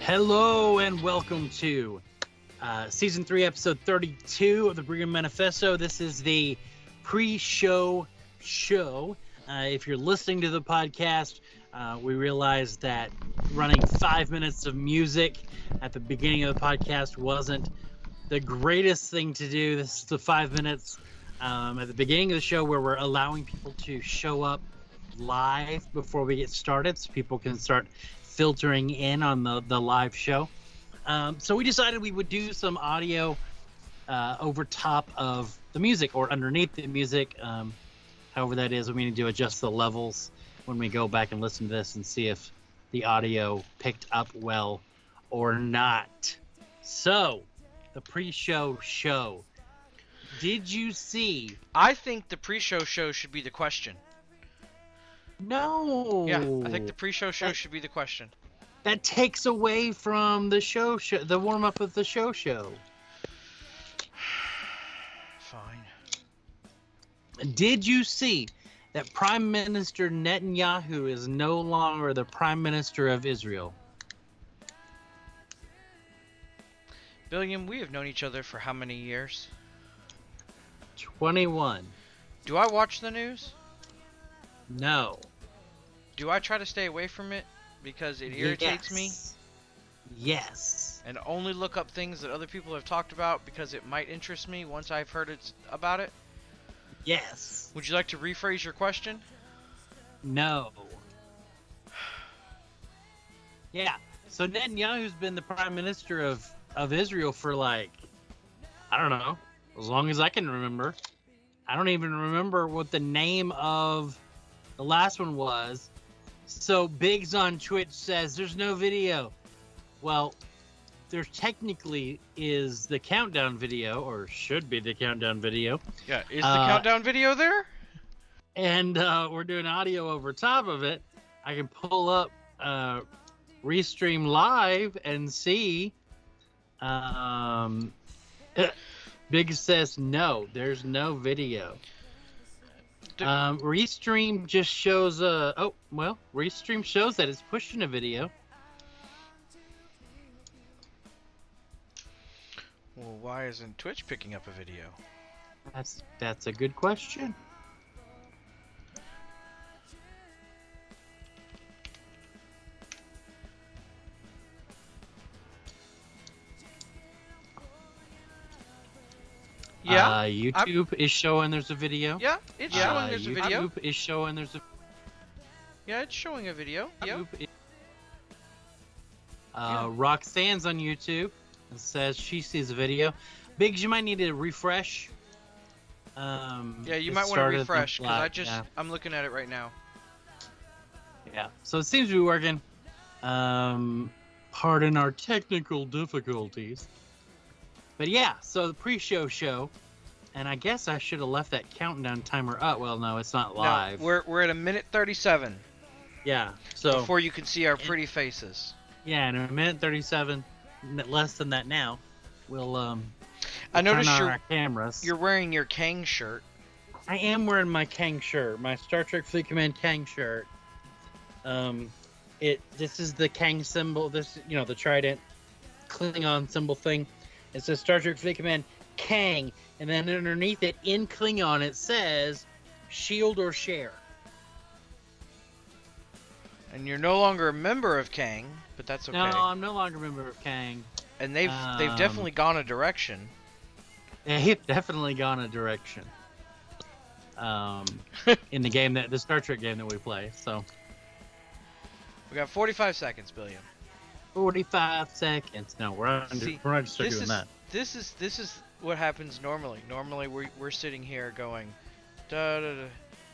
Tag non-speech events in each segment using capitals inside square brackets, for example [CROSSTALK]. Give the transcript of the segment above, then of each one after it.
Hello and welcome to uh, season three, episode 32 of the Brigham Manifesto. This is the pre-show show. Uh, if you're listening to the podcast, uh, we realized that running five minutes of music at the beginning of the podcast wasn't the greatest thing to do. This is the five minutes um, at the beginning of the show where we're allowing people to show up live before we get started so people can start filtering in on the, the live show. Um, so we decided we would do some audio uh, over top of the music or underneath the music. Um, however, that is, we need to adjust the levels when we go back and listen to this and see if the audio picked up well or not. So, the pre show show. Did you see? I think the pre-show show should be the question. No. Yeah, I think the pre-show show That- should be the question. that takes away from the show show the warm up of the show show [SIGHS] Fine. did you see that prime minister netanyahu is no longer the prime minister of israel Billiam, we have known each other for how many years? 21 Do I watch the news? no Do I try to stay away from it because it irritates me? Yes. yes. And only look up things that other people have talked about because it might interest me once I've heard it about it? yes. Would you like to rephrase your question? no. Yeah. So netanyahu's been the prime minister of of israel for like i don't know as long as i can remember. I don't even remember what the name of the last one was so biggs on twitch says there's no video well there technically is the countdown video or should be the countdown video Yeah, is the Uh, countdown video there? and uh, we're doing audio over top of it, I can pull up uh, Restream Live and see. Um, [LAUGHS] Big says no, there's no video. Um, Restream just shows uh oh well, Restream shows that it's pushing a video. Well, why isn't Twitch picking up a video? That's that's a good question. Yeah, uh, YouTube is showing there's a video. yeah, it's Uh, showing there's a video. YouTube is showing there's a Yeah, it's showing a video. Yeah. Is- Uh, Roxanne's on YouTube and says she sees a video. Biggs, you might need to refresh. Um, Yeah, you might want to refresh because I just yeah. I'm looking at it right now. Yeah. So it seems to be working. Um, pardon our technical difficulties. But yeah, so the pre-show show, and I guess I should have left that countdown timer up. Well, no, it's not live. No, we're we're at a minute 37 yeah. So before you can see our pretty faces. yeah, in a minute thirty-seven, less than that now. We'll um. I we'll noticed you're our cameras. you're wearing your Kang shirt. I am wearing my Kang shirt, my Star Trek Fleet Command Kang shirt. Um, it this is the Kang symbol. This you know the trident Klingon symbol thing. It says Star Trek Fleet Command Kang, and then underneath it in Klingon it says Shield or Share. And you're no longer a member of Kang, but that's okay. No, I'm no longer a member of Kang. and they've they've um, definitely gone a direction. They've definitely gone a direction. Um, [LAUGHS] in the game that the Star Trek game that we play. So We got 45 seconds, Billiam. 45 seconds. No, we're under, See, we're not just doing is that. This is this is what happens normally. Normally we're we're sitting here going, da da da,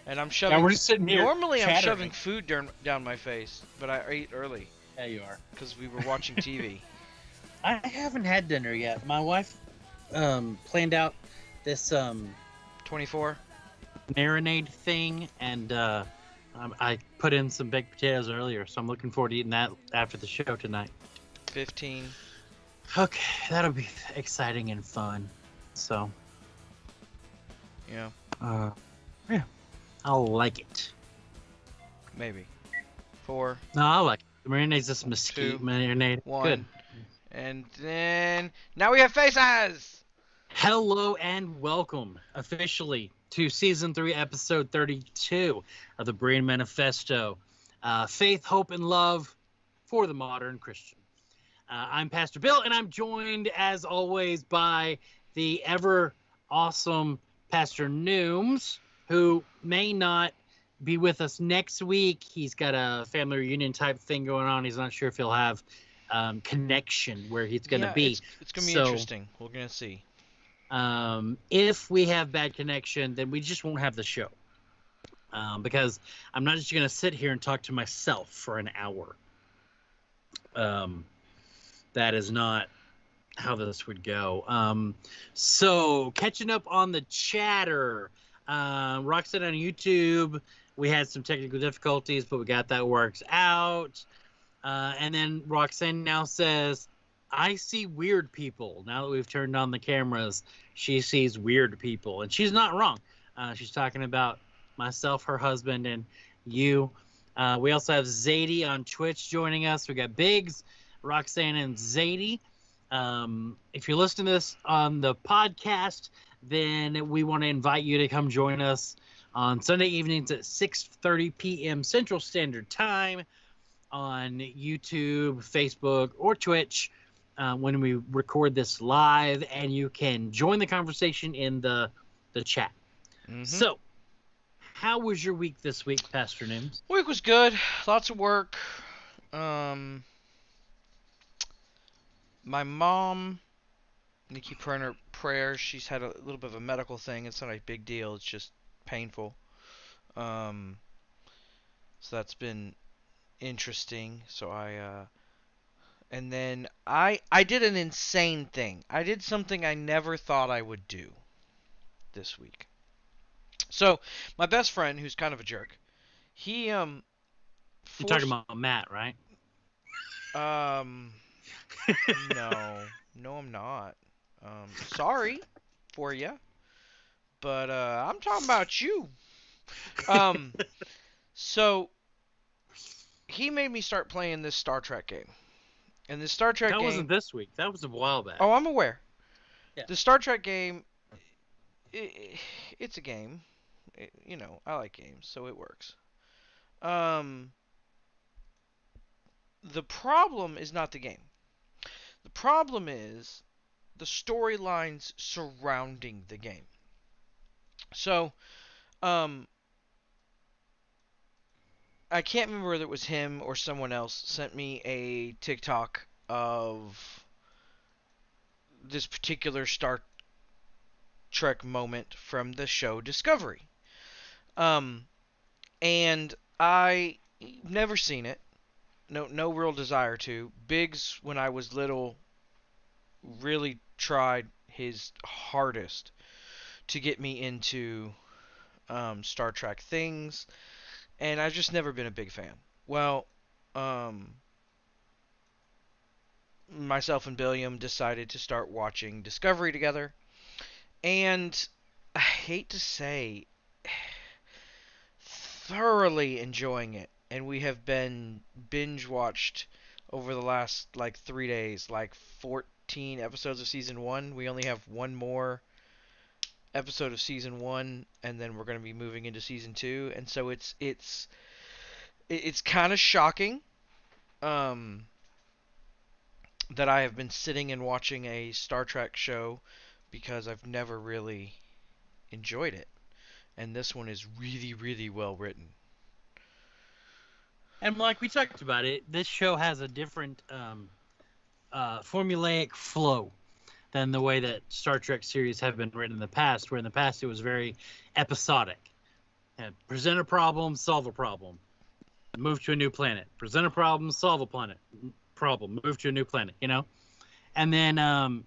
and I'm shoving. Yeah, we're just sitting here. normally I'm shoving food down down my face, but I ate early Yeah, you are. because we were watching [LAUGHS] TV. I haven't had dinner yet. My wife um, planned out this um, 24. marinade thing, and uh, um, I put in some baked potatoes earlier, so I'm looking forward to eating that after the show tonight. 15. Okay, that'll be exciting and fun. So, Yeah, uh, yeah, I'll like it. maybe. Four. No, I like it. Marinade's this mesquite Two, marinade. one. Good. And then now we have face faces. Hello and welcome officially to season three, episode 32 of the Brain Manifesto uh, Faith, Hope, and Love for the Modern Christian. Uh, I'm Pastor Bill, and I'm joined as always by the ever awesome Pastor Nooms, who may not be with us next week. He's got a family reunion type thing going on. He's not sure if he'll have um, connection where he's going to Yeah, be. It's, it's gonna be So- interesting. We're gonna see. Um, if we have bad connection, then we just won't have the show. Um, because I'm not just going to sit here and talk to myself for an hour. Um, that is not how this would go. Um, so, catching up on the chatter, uh, Roxanne on YouTube, we had some technical difficulties, but we got that worked out. Uh, and then Roxanne now says, I see weird people. Now that we've turned on the cameras, she sees weird people. And she's not wrong. Uh, she's talking about myself, her husband, and you. Uh, we also have Zadie on Twitch joining us. We got Biggs, Roxanne, and Zadie. Um, if you're listening to this on the podcast, then we want to invite you to come join us on Sunday evenings at 6:30 p.m. Central Standard Time on YouTube, Facebook, or Twitch uh, when we record this live, and you can join the conversation in the the chat. Mhm. So, how was your week this week, Pastor Nims? Week was good. Lots of work. Um, my mom, need to keep her in her prayers. She's had a little bit of a medical thing. It's not a big deal. It's just painful. Um, so that's been interesting. So I, uh, and then I, I did an insane thing. I did something I never thought I would do this week. So my best friend, who's kind of a jerk, he um. You're talking about Matt, right? um, no, no, I'm not. Um, sorry for you, but uh, I'm talking about you. Um, so he made me start playing this Star Trek game, and this Star Trek that game. wasn't this week. That was a while back. Oh, I'm aware. Yeah. The Star Trek game, i it's a game. It- you know, I like games, so it works. Um, the problem is not the game. The problem is the storylines surrounding the game. So, um, I can't remember whether it was him or someone else sent me a TikTok of this particular Star Trek moment from the show Discovery. Um, and I never seen it. No, no real desire to. Biggs, when I was little, really tried his hardest to get me into um, Star Trek things, and I've just never been a big fan. Well, um, myself and Billiam decided to start watching Discovery together, and I hate to say, [SIGHS] thoroughly enjoying it. And we have been binge watched over the last like three days, like 14 episodes of season one. We only have one more episode of season one, and then we're going to be moving into season two. And so it's it's it's kind of shocking. Um, that I have been sitting and watching a Star Trek show because I've never really enjoyed it. And this one is really, really well written. And like we talked about it, this show has a different um, uh, formulaic flow than the way that Star Trek series have been written in the past, where in the past it was very episodic. And present a problem, solve a problem, move to a new planet. Present a problem, solve a planet problem, move to a new planet. You know, and then um,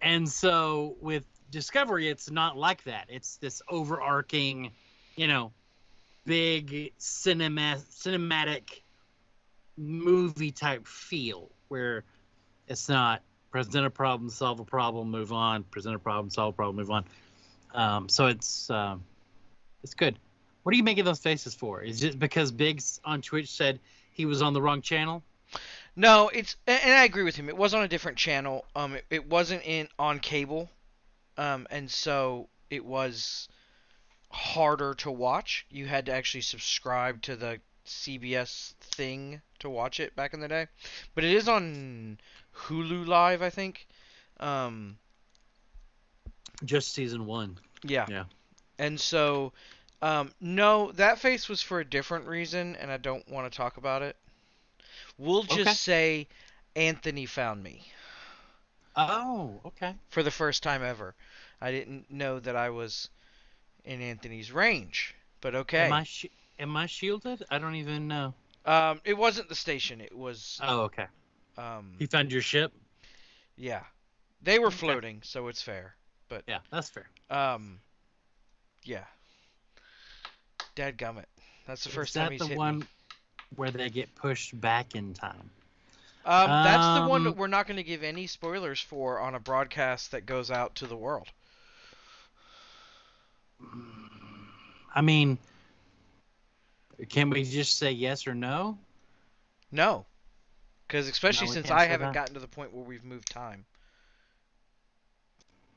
and so with Discovery, it's not like that. It's this overarching, you know, big cinema cinematic movie type feel where it's not present a problem, solve a problem, move on, present a problem, solve a problem, move on. Um, so it's um, it's good. What are you making those faces for? Is it because Biggs on Twitch said he was on the wrong channel? No, it's and I agree with him. It was on a different channel. Um, it, it wasn't in on cable, um, and so it was harder to watch. You had to actually subscribe to the CBS thing to watch it back in the day. But it is on Hulu Live, I think. Um, Just season one. yeah. Yeah. And so, um, no, that face was for a different reason, and I don't want to talk about it. We'll just Okay. say Anthony found me. Oh, okay. for the first time ever. I didn't know that I was in Anthony's range, but okay. Am I shi am I shielded? I don't even know. Um, it wasn't the station. It was Oh, okay. um, He found your ship. yeah. They were Okay. floating, so it's fair. But yeah, that's fair. Um, yeah. Dadgummit. That's the first Is that time he's the one me. where they get pushed back in time? Um, that's the one that Um, we're not going to give any spoilers for on a broadcast that goes out to the world. I mean, can we just say yes or no? No, because especially we since I haven't that. gotten to the point where we've moved time.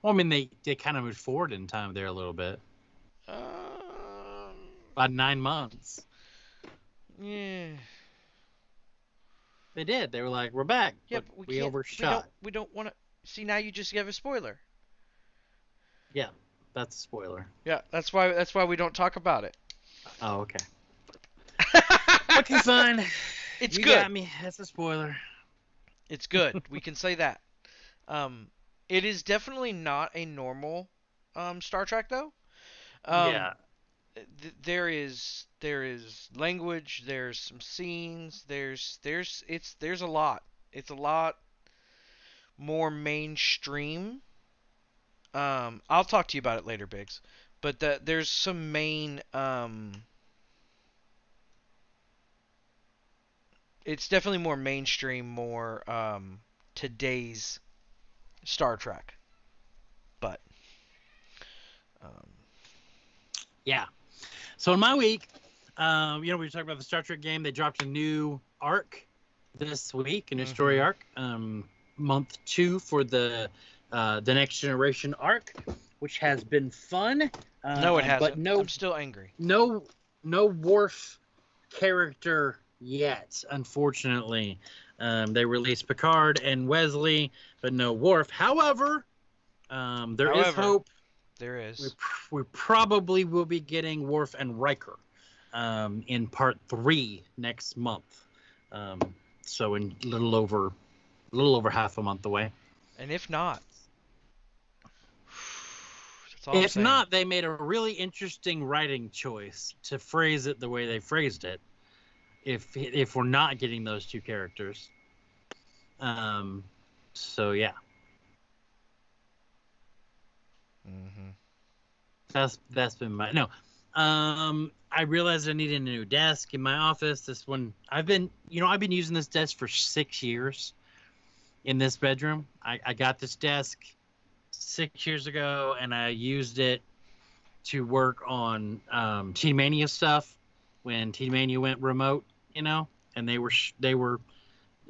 Well, I mean, they, they kind of moved forward in time there a little bit. Um, About nine months. yeah. They did. They were like, "We're back." Yeah, but but we, we overshot. We don't, we don't want to see now. You just gave a spoiler. That's a spoiler. Yeah, that's why. That's why we don't talk about it. Oh, okay. [LAUGHS] Okay, fine. it's you good. got me. That's a spoiler. It's good. [LAUGHS] we can say that. Um, it is definitely not a normal um Star Trek though. Um, yeah. th- there is there is language. There's some scenes. There's there's it's there's a lot. It's a lot more mainstream. Um, I'll talk to you about it later, Biggs. But the, there's some main. Um, it's definitely more mainstream, more um, today's Star Trek. But um, Yeah. So in my week, um, you know, we were talking about the Star Trek game. They dropped a new arc this week, a new story Mhm. arc, um, month two for the uh, the next generation arc, which has been fun. Uh, no, it hasn't. But no, I'm still angry. no, no Worf character yet. Unfortunately, um, they released Picard and Wesley, but no Worf. However, um, there is However, hope There is. we, pr- we probably will be getting Worf and Riker um, in part three next month. Um, so in a little over, a little over half a month away. And if not, that's all I'm if saying. not, they made a really interesting writing choice to phrase it the way they phrased it. If if we're not getting those two characters, um, so yeah, Mhm. That's that's been my no. Um, I realized I needed a new desk in my office. This one I've been, you know, I've been using this desk for six years in this bedroom. I, I got this desk six years ago, and I used it to work on um, Teen Mania stuff when Teen Mania went remote, you know, and they were sh- they were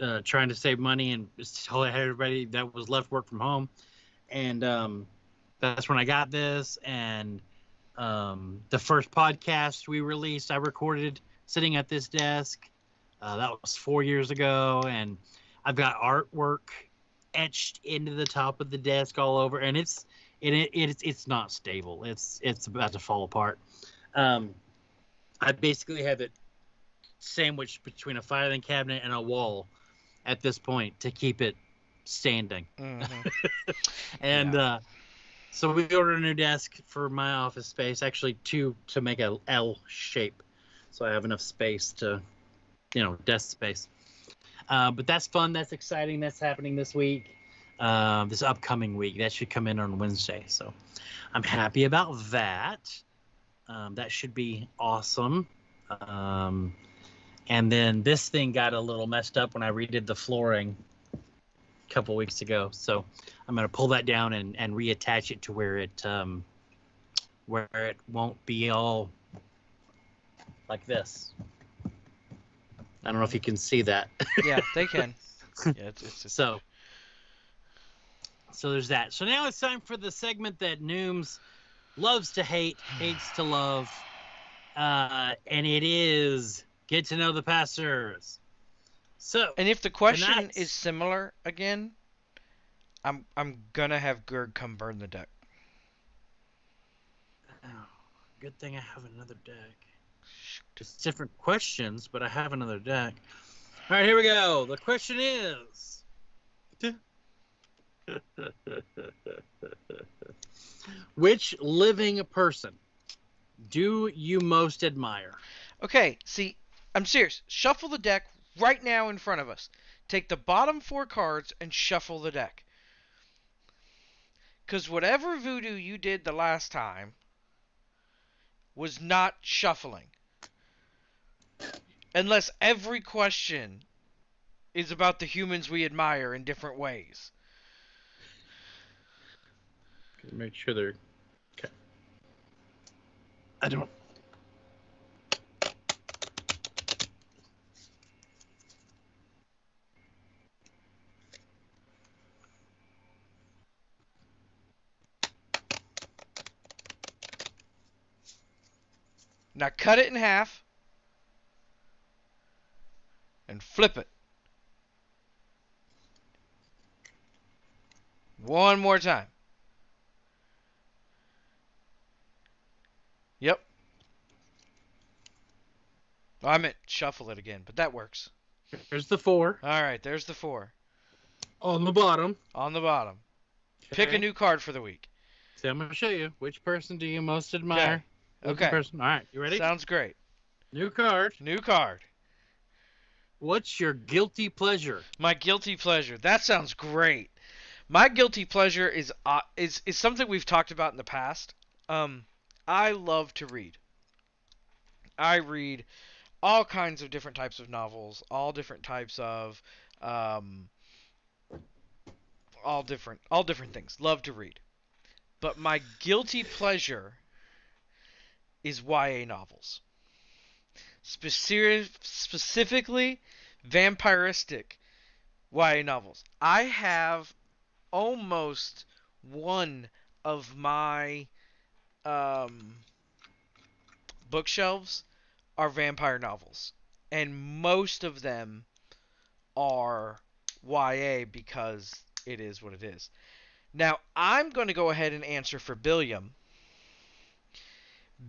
uh, trying to save money and tell everybody that was left work from home, and um, that's when I got this. And um, the first podcast we released, I recorded sitting at this desk. Uh, that was four years ago, and I've got artwork etched into the top of the desk all over, and it's it, it it's it's not stable. It's it's about to fall apart. Um, I basically have it sandwiched between a filing cabinet and a wall at this point to keep it standing. Mhm. [LAUGHS] And uh, so we ordered a new desk for my office space, actually two to make a L shape, so I have enough space to, you know, desk space. Uh, but that's fun. That's exciting. That's happening this week, uh, this upcoming week. That should come in on Wednesday. So I'm happy about that. Um, that should be awesome. Um, and then this thing got a little messed up when I redid the flooring a couple weeks ago. So I'm gonna pull that down and, and reattach it to where it um, where it won't be all like this. I don't know if you can see that. [LAUGHS] Yeah, they can. Yeah, it's, it's, it's So, so there's that. So now it's time for the segment that Nooms loves to hate, hates to love, uh, and it is get to know the pastors. So, And if the question Tonight's- is similar again, I'm I'm gonna have Gerg come burn the deck. oh, good thing I have another deck. It's different questions, but I have another deck. All right, here we go. The question is. [LAUGHS] Which living person do you most admire? Okay, see, I'm serious. Shuffle the deck right now in front of us. Take the bottom four cards and shuffle the deck. Because whatever voodoo you did the last time was not shuffling. Unless every question is about the humans we admire in different ways. Make sure they're okay. I don't. Now cut it in half and flip it. One more time. Yep. I meant shuffle it again, but that works. There's the four All right, there's the four on the bottom. on the bottom. Pick a new card for the week. So I'm gonna show you which person do you most admire. Living Okay. Person. All right, you ready? Sounds great. New card. New card. What's your guilty pleasure? My guilty pleasure. That sounds great. My guilty pleasure is uh, is is something we've talked about in the past. Um, I love to read. I read all kinds of different types of novels, all different types of um, all different all different things. Love to read. But my guilty pleasure is YA novels. Specific, specifically vampiristic YA novels. I have almost one of my um, bookshelves are vampire novels, and most of them are YA because it is what it is. Now, I'm going to go ahead and answer for Billiam.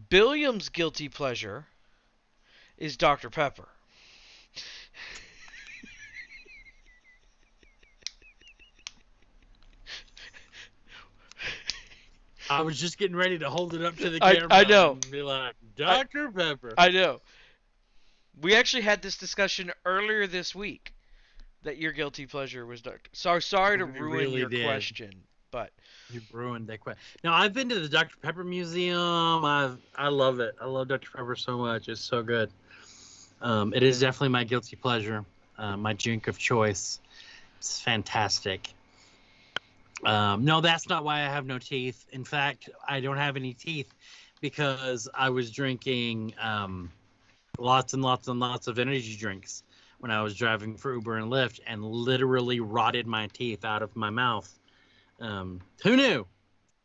Billiam's guilty pleasure is Dr. Pepper. I was just getting ready to hold it up to the camera. I know. And be like, Dr. Pepper. I know. We actually had this discussion earlier this week that your guilty pleasure was Dr. Sorry, sorry to We ruin really your did. question, but You ruined that question. Now I've been to the Dr. Pepper Museum. I've I love it. I love Dr. Pepper so much. It's so good. Um, it is definitely my guilty pleasure, uh, my drink of choice. It's fantastic. Um, no, that's not why I have no teeth. In fact, I don't have any teeth because I was drinking um, lots and lots and lots of energy drinks when I was driving for Uber and Lyft, and literally rotted my teeth out of my mouth. Um, who knew?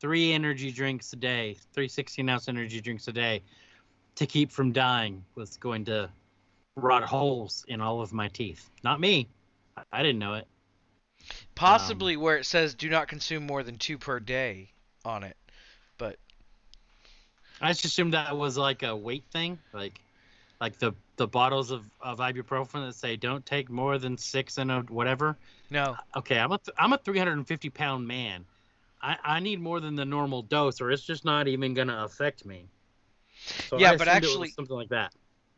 Three energy drinks a day, three 16 ounce energy drinks a day to keep from dying was going to rot holes in all of my teeth. Not me. I- didn't know it. possibly um, where it says do not consume more than two per day on it. But I just assumed that was like a weight thing, like like the the bottles of, of ibuprofen that say don't take more than six and a whatever. No, Okay, I'm a th- I'm a 350 pound man. I, I need more than the normal dose, or it's just not even gonna affect me. So Yeah, I but assumed it was actually- something like that.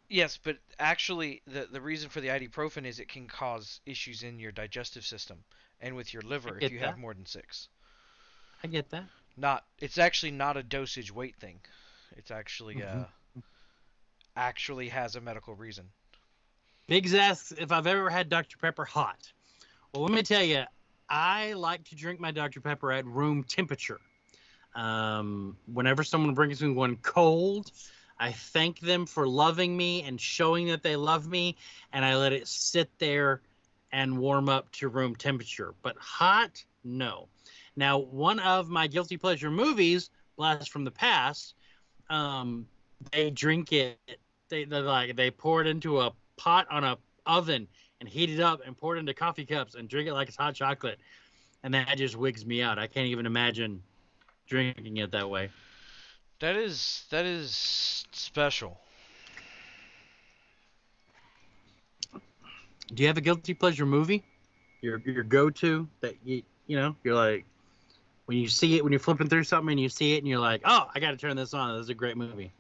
Yes, but actually the the reason for the ibuprofen is it can cause issues in your digestive system and with your liver if you have more than six. I get that. Not it's actually not a dosage weight thing. It's actually Mhm. uh actually has a medical reason. Biggs asks if I've ever had Dr. Pepper hot. Well, let me tell you, I like to drink my Dr. Pepper at room temperature. Um, whenever someone brings me one cold, I thank them for loving me and showing that they love me, and I let it sit there and warm up to room temperature. But hot, no. Now, one of my guilty pleasure movies, Blast from the Past, um, they drink it. They like they pour it into a pot on a oven and heat it up and pour it into coffee cups and drink it like it's hot chocolate, and that just wigs me out. I can't even imagine drinking it that way. That is that is special. Do you have a guilty pleasure movie? Your your go to that you you know you're like when you see it when you're flipping through something and you see it and you're like oh I got to turn this on. This is a great movie.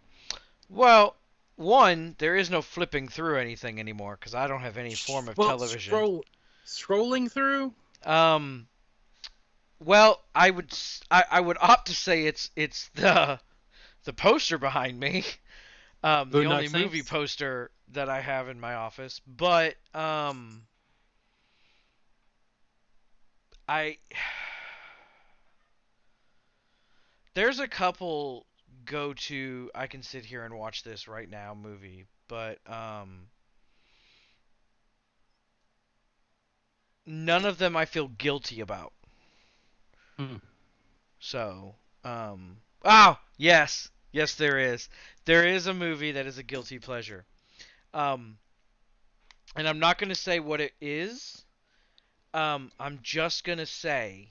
Well, one, there is no flipping through anything anymore because I don't have any form of Well, television. Scroll, scrolling through. Um, well, I would I, I would opt to say it's it's the the poster behind me. [LAUGHS] Um, the only movie Saints? poster that I have in my office, but um, I [SIGHS] there's a couple go to I can sit here and watch this right now movie, but um none of them I feel guilty about. Hmm. So, um oh, yes. Yes there is. There is a movie that is a guilty pleasure. Um and I'm not going to say what it is. Um I'm just going to say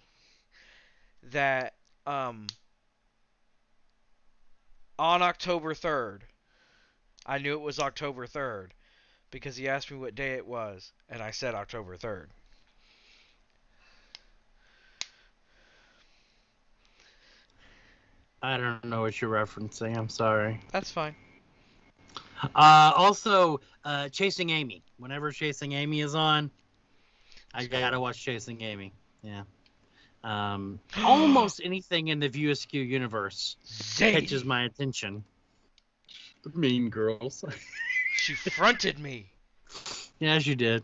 that um on October 3rd, I knew it was October 3rd because he asked me what day it was, and I said October 3rd. I don't know what you're referencing. I'm sorry. That's fine. Uh, also, uh, Chasing Amy. Whenever Chasing Amy is on, I gotta watch Chasing Amy. Yeah. Um, [GASPS] almost anything in the View Askew universe catches my attention. The Mean Girls. [LAUGHS] She fronted me. yes, you did.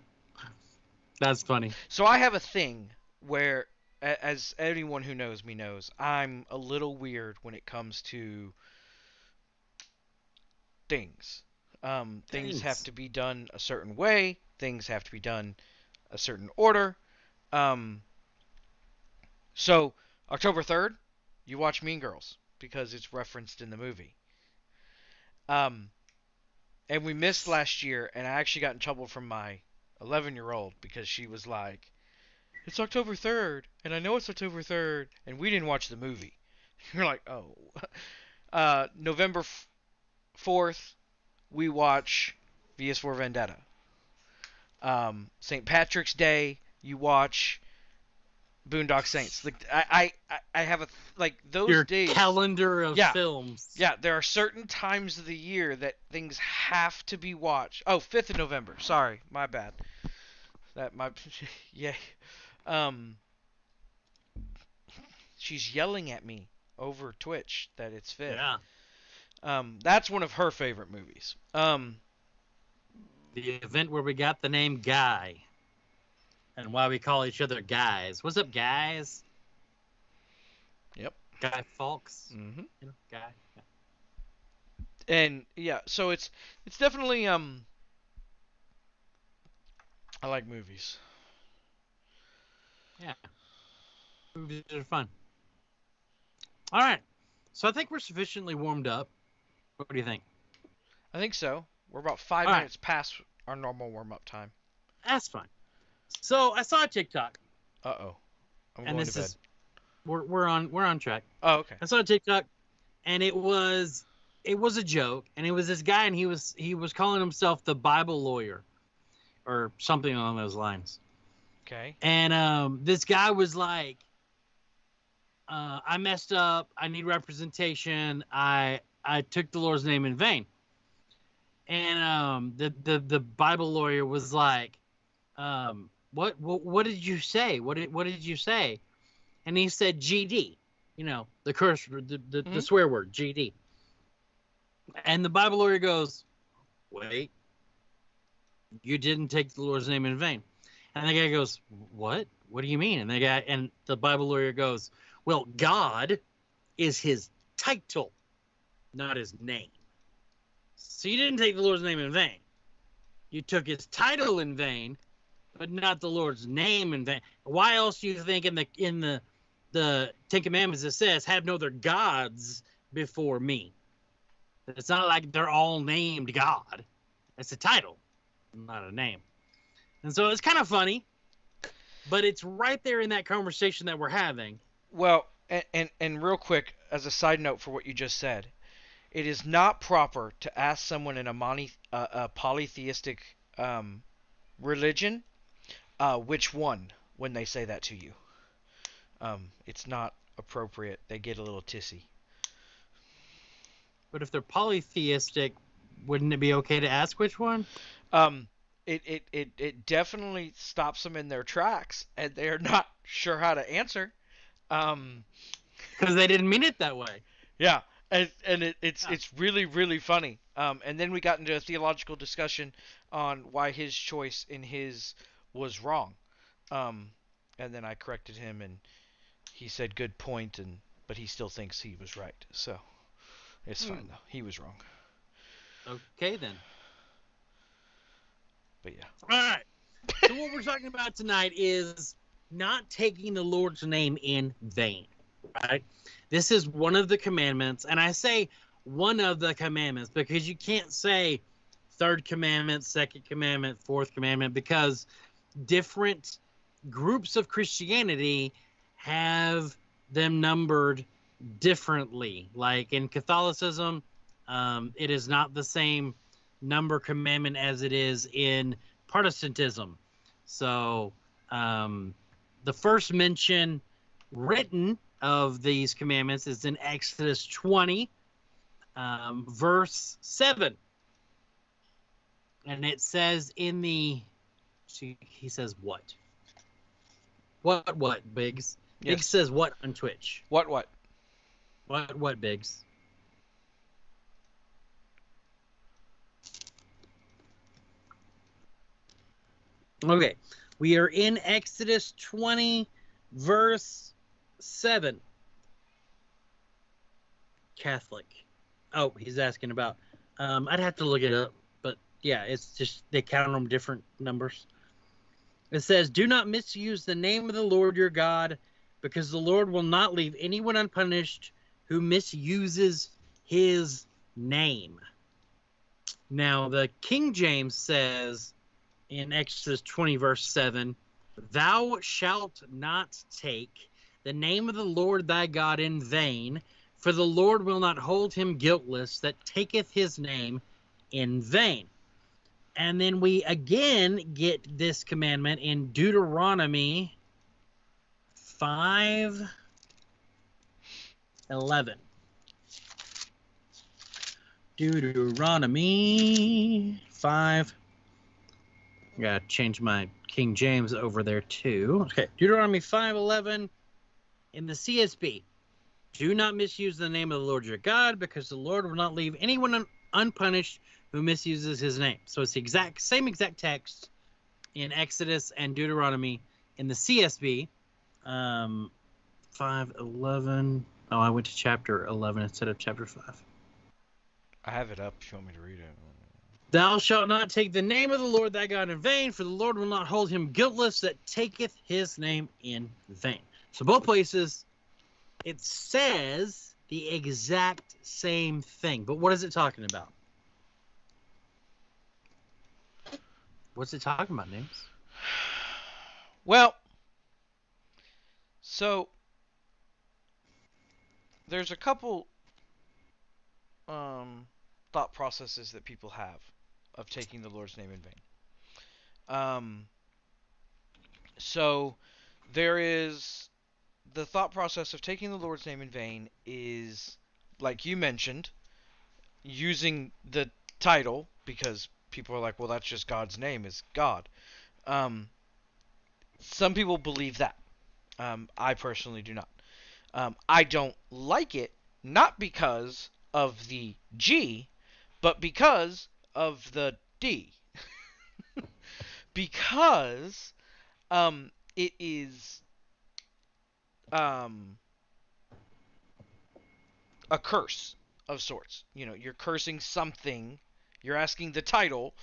That's funny. So I have a thing where, a- as anyone who knows me knows, I'm a little weird when it comes to things. Um, things Things. have to be done a certain way. Things have to be done a certain order. Um, so October third, you watch Mean Girls because it's referenced in the movie. Um, and we missed last year, and I actually got in trouble from my 11 year old because she was like, It's October 3rd, and I know it's October 3rd, and we didn't watch the movie. [LAUGHS] You're like, Oh. [LAUGHS] Uh, November f- 4th, we watch VS for Vendetta. Um, St. Patrick's Day, you watch Boondock Saints. Like, I, I, I have a, th- like, those Your days. calendar of Yeah. films. Yeah, there are certain times of the year that things have to be watched. Oh, 5th of November. Sorry, my bad. That my [LAUGHS] yeah. Um She's yelling at me over Twitch that it's 5th. Yeah. Um that's one of her favorite movies. Um The event where we got the name Guy. And why we call each other guys. What's up, guys? Yep. Guy Fawkes. Mm-hmm. You know, guy. and yeah, so it's it's definitely um I like movies. Yeah. Movies are fun. All right. So I think we're sufficiently warmed up. What do you think? I think so. We're about 5 All right. minutes past our normal warm-up time. That's fine. So I saw a TikTok, Uh-oh. I'm and going this to bed. is we're we're on we're on track. Oh, okay. I saw a TikTok, and it was it was a joke, and it was this guy, and he was he was calling himself the Bible lawyer, or something along those lines. Okay. And um, this guy was like, uh, "I messed up. I need representation. I I took the Lord's name in vain." And um, the the the Bible lawyer was like, um, "What what what did you say? What did what did you say?" And he said, "GD." You know, the curse, the the, the Mhm. swear word, GD. And the Bible lawyer goes, "Wait, you didn't take the Lord's name in vain." And the guy goes, "What? What do you mean?" And the guy and the Bible lawyer goes, "Well, God is his title, not his name." So you didn't take the Lord's name in vain. You took his title in vain, but not the Lord's name in vain. Why else do you think in the in the the Ten Commandments it says, "Have no other gods before me"? It's not like they're all named God. It's a title, not a name. And so it's kind of funny, but it's right there in that conversation that we're having. Well, and, and and real quick, as a side note for what you just said, it is not proper to ask someone in a, mono, uh, a polytheistic um, religion uh, which one when they say that to you. Um, it's not appropriate. They get a little tissy. But if they're polytheistic, wouldn't it be okay to ask which one? Um, it, it, it, it definitely stops them in their tracks, and they're not sure how to answer. Um, because they didn't mean it that way. Yeah, and, and it, it's yeah. it's really really funny. Um, and then we got into a theological discussion on why his choice in his was wrong. Um, and then I corrected him, and he said good point, and but he still thinks he was right. So it's hmm. fine though. He was wrong. Okay then. But yeah. All right. so what we're talking about tonight is not taking the Lord's name in vain. Right? This is one of the commandments, and I say one of the commandments because you can't say third commandment, second commandment, fourth commandment because different groups of Christianity have them numbered differently. Like in Catholicism, um, it is not the same number commandment as it is in Protestantism. So um, the first mention written of these commandments is in Exodus 20, um, verse 7. And it says in the, he says what? What, what, Biggs? Yes. Biggs says what on Twitch? What, what? What, what, Biggs? Okay, we are in Exodus 20, verse 7. Catholic. Oh, he's asking about. Um, I'd have to look it up, but yeah, it's just they count them different numbers. It says, Do not misuse the name of the Lord your God, because the Lord will not leave anyone unpunished who misuses his name. Now, the King James says, in Exodus 20, verse 7 Thou shalt not take the name of the Lord thy God in vain, for the Lord will not hold him guiltless that taketh his name in vain. And then we again get this commandment in Deuteronomy 5 11. Deuteronomy 5 Gotta change my King James over there too. Okay, Deuteronomy five eleven in the CSB. Do not misuse the name of the Lord your God, because the Lord will not leave anyone un- unpunished who misuses His name. So it's the exact same exact text in Exodus and Deuteronomy in the CSB. Um, five eleven. Oh, I went to chapter eleven instead of chapter five. I have it up. If you want me to read it. Thou shalt not take the name of the Lord thy God in vain, for the Lord will not hold him guiltless that taketh his name in vain. So both places, it says the exact same thing. But what is it talking about? What's it talking about, names? Well, so there's a couple um, thought processes that people have of taking the Lord's name in vain. Um, so there is the thought process of taking the Lord's name in vain is, like you mentioned, using the title because people are like, well, that's just God's name is God. Um, some people believe that. Um, I personally do not. Um, I don't like it, not because of the G, but because of the D. [LAUGHS] because um, it is um, a curse of sorts. You know, you're cursing something You're asking the title,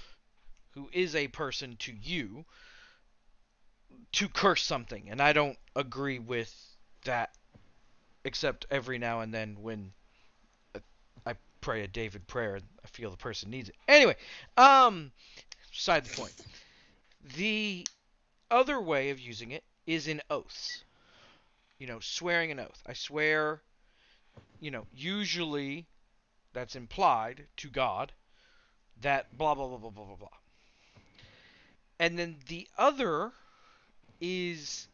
who is a person to you, to curse something, and I don't agree with that. Except every now and then when pray a David prayer, I feel the person needs it. Anyway, um, side the point. The other way of using it is in oaths. You know, swearing an oath. I swear, you know, usually that's implied to God that blah blah blah blah blah blah blah. And then the other is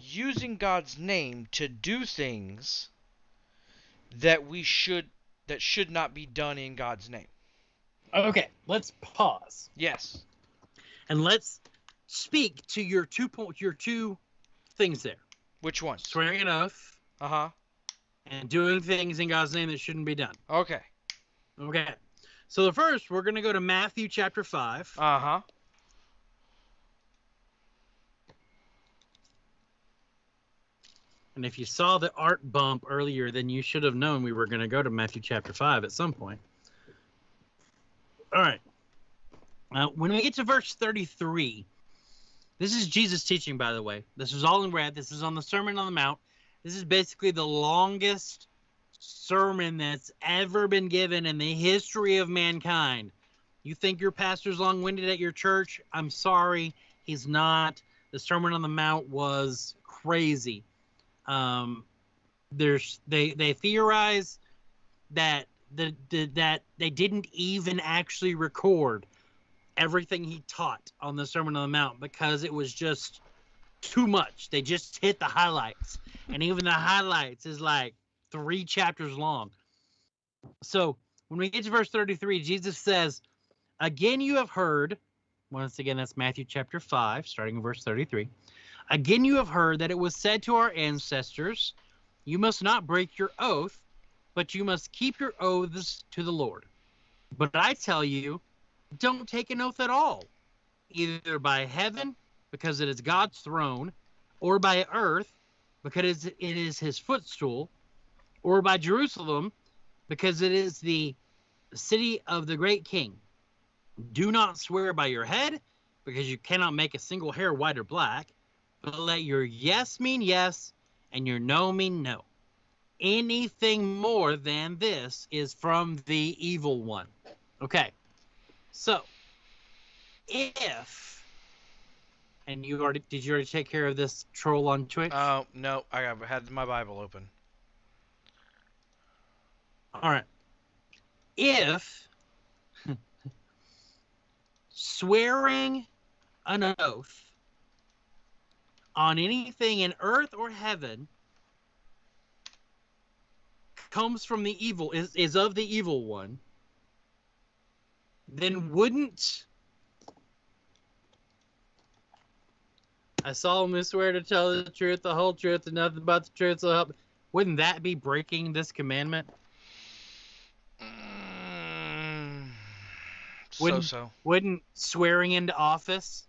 using God's name to do things that we should that should not be done in God's name. Okay, let's pause Yes. and let's speak to your two point your two things there: Which ones? swearing an oath Uh huh. and doing things in God's name that shouldn't be done. Okay. Okay. So the first, we're going to go to Matthew chapter 5. Uh huh. And if you saw the art bump earlier, then you should have known we were going to go to Matthew chapter 5 at some point. All right. Now, when we get to verse 33, this is Jesus teaching, by the way. This is all in red. This is on the Sermon on the Mount. This is basically the longest sermon that's ever been given in the history of mankind. You think your pastor's long winded at your church? I'm sorry, he's not. The Sermon on the Mount was crazy. Um, there's they they theorize that the, the that they didn't even actually record everything he taught on the Sermon on the Mount because it was just too much. They just hit the highlights, and even the highlights is like three chapters long. So when we get to verse 33, Jesus says, Again, you have heard, once again, that's Matthew chapter 5, starting in verse 33. Again, you have heard that it was said to our ancestors, You must not break your oath, but you must keep your oaths to the Lord. But I tell you, don't take an oath at all, either by heaven, because it is God's throne, or by earth, because it is his footstool, or by Jerusalem, because it is the city of the great king. Do not swear by your head, because you cannot make a single hair white or black, but let your yes mean yes, and your no mean no. Anything more than this is from the evil one. Okay, so if and you already did you already take care of this troll on Twitch? Oh no, I have had my Bible open. All right. If [LAUGHS] swearing an oath on anything in earth or heaven comes from the evil is, is of the evil one, then wouldn't I solemnly swear to tell the truth, the whole truth, and nothing but the truth so help wouldn't that be breaking this commandment? Mm, so Wouldn't- so. Wouldn't swearing into office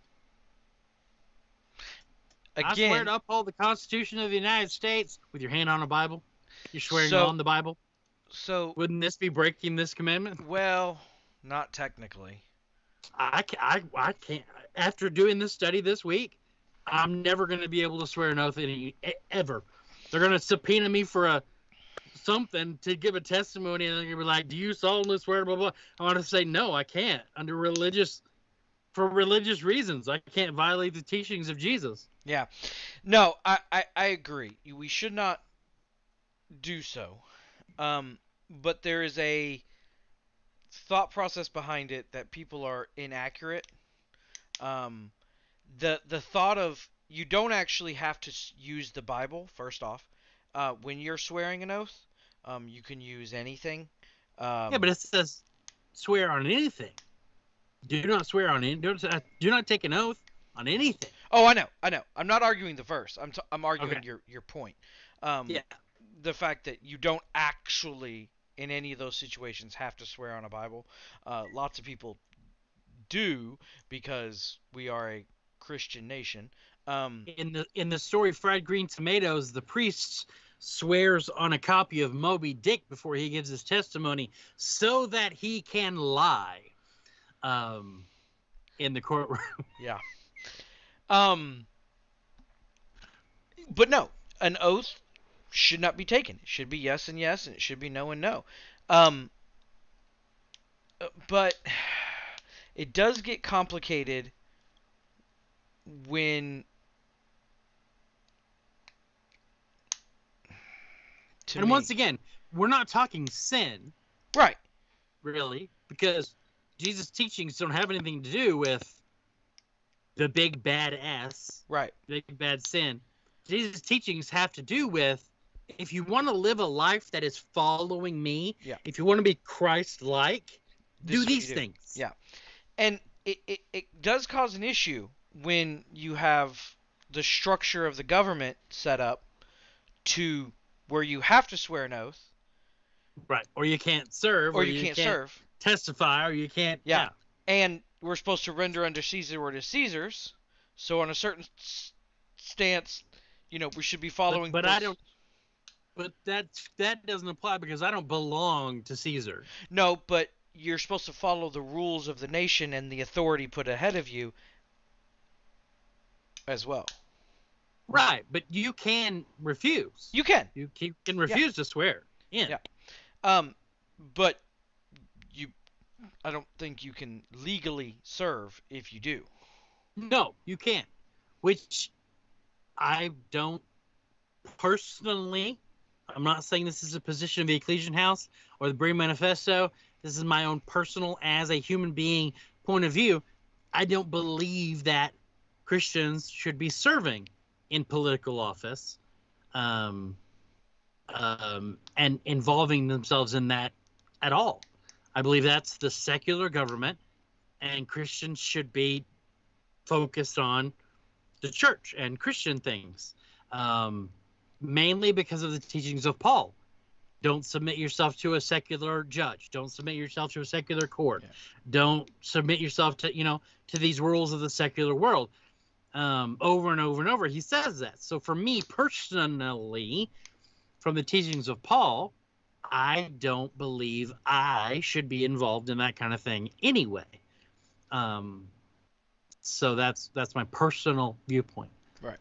I swear to uphold the Constitution of the United States with your hand on a Bible. You're swearing So- on the Bible. so Wouldn't this be breaking this commandment? well, not technically. I, I, I can't. After doing this study this week, I'm never going to be able to swear an oath any, ever. They're going to subpoena me for a something to give a testimony, and they're going to be like, "Do you solemnly swear?" Blah blah. I want to say no, I can't under religious, for religious reasons. I can't violate the teachings of Jesus. Yeah. No, I, I, I agree. We should not do so. Um, but there is a thought process behind it that people are inaccurate. Um, the the thought of you don't actually have to use the Bible first off. Uh, when you're swearing an oath, um, you can use anything. Um, Yeah, but it says swear on anything. Do not swear on any. Do not, do not take an oath on anything. oh, I know, I know. I'm not arguing the verse. I'm t- I'm arguing Okay. your your point. Um, Yeah. the fact that you don't actually in any of those situations have to swear on a Bible. Uh, lots of people do because we are a Christian nation. Um, In the in the story fried green tomatoes, the priest swears on a copy of Moby Dick before he gives his testimony so that he can lie um, in the courtroom. [LAUGHS] Yeah. Um. But no, an oath should not be taken. It should be yes and yes, and it should be no and no. Um. But [SIGHS] it does get complicated when. And me. once again, we're not talking sin, right, really, because Jesus' teachings don't have anything to do with the big bad S, right, big bad sin. Jesus' teachings have to do with if you want to live a life that is following me, Yeah. if you want to be Christ like, do you these do. things. Yeah. and it, it, it does cause an issue when you have the structure of the government set up to where you have to swear an oath Right. Or you can't serve, or you, can't, serve testify, or you can't. Yeah. and we're supposed to render unto Caesar what is Caesar's so on a certain s- stance you know we should be following but I don't- But that that doesn't apply because I don't belong to Caesar. no but you're supposed to follow the rules of the nation and the authority put ahead of you as well Right. But you can refuse. you can You can refuse to swear. in. Yeah. Um, but I don't think you can legally serve if you do. No, you can't. Which I don't personally. I'm not saying this is a position of the Ecclesian House or the Berean Manifesto. This is my own personal, as a human being, point of view. I don't believe that Christians should be serving in political office um, um, and involving themselves in that at all. I believe that's the secular government, and Christians should be focused on the church and Christian things, um, mainly because of the teachings of Paul. Don't submit yourself to a secular judge. Don't submit yourself to a secular court. Yeah. Don't submit yourself to you know to these rules of the secular world. Um, over and over and over, he says that. So for me personally, from the teachings of Paul, I don't believe I should be involved in that kind of thing anyway. Um, so that's that's my personal viewpoint. Right,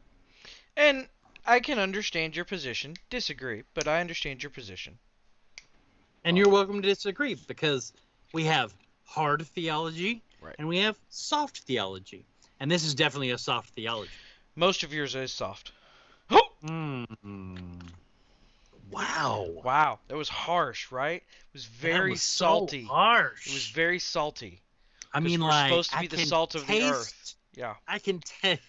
and I can understand your position. Disagree, but I understand your position. And you're welcome to disagree because we have hard theology Right. and we have soft theology. And this is definitely a soft theology. Most of yours is soft. Mm. Wow. Wow, that was harsh, right? It was very was so salty. harsh. It was very salty. I mean, we're like supposed to I be the can salt of the earth. Yeah. I can taste.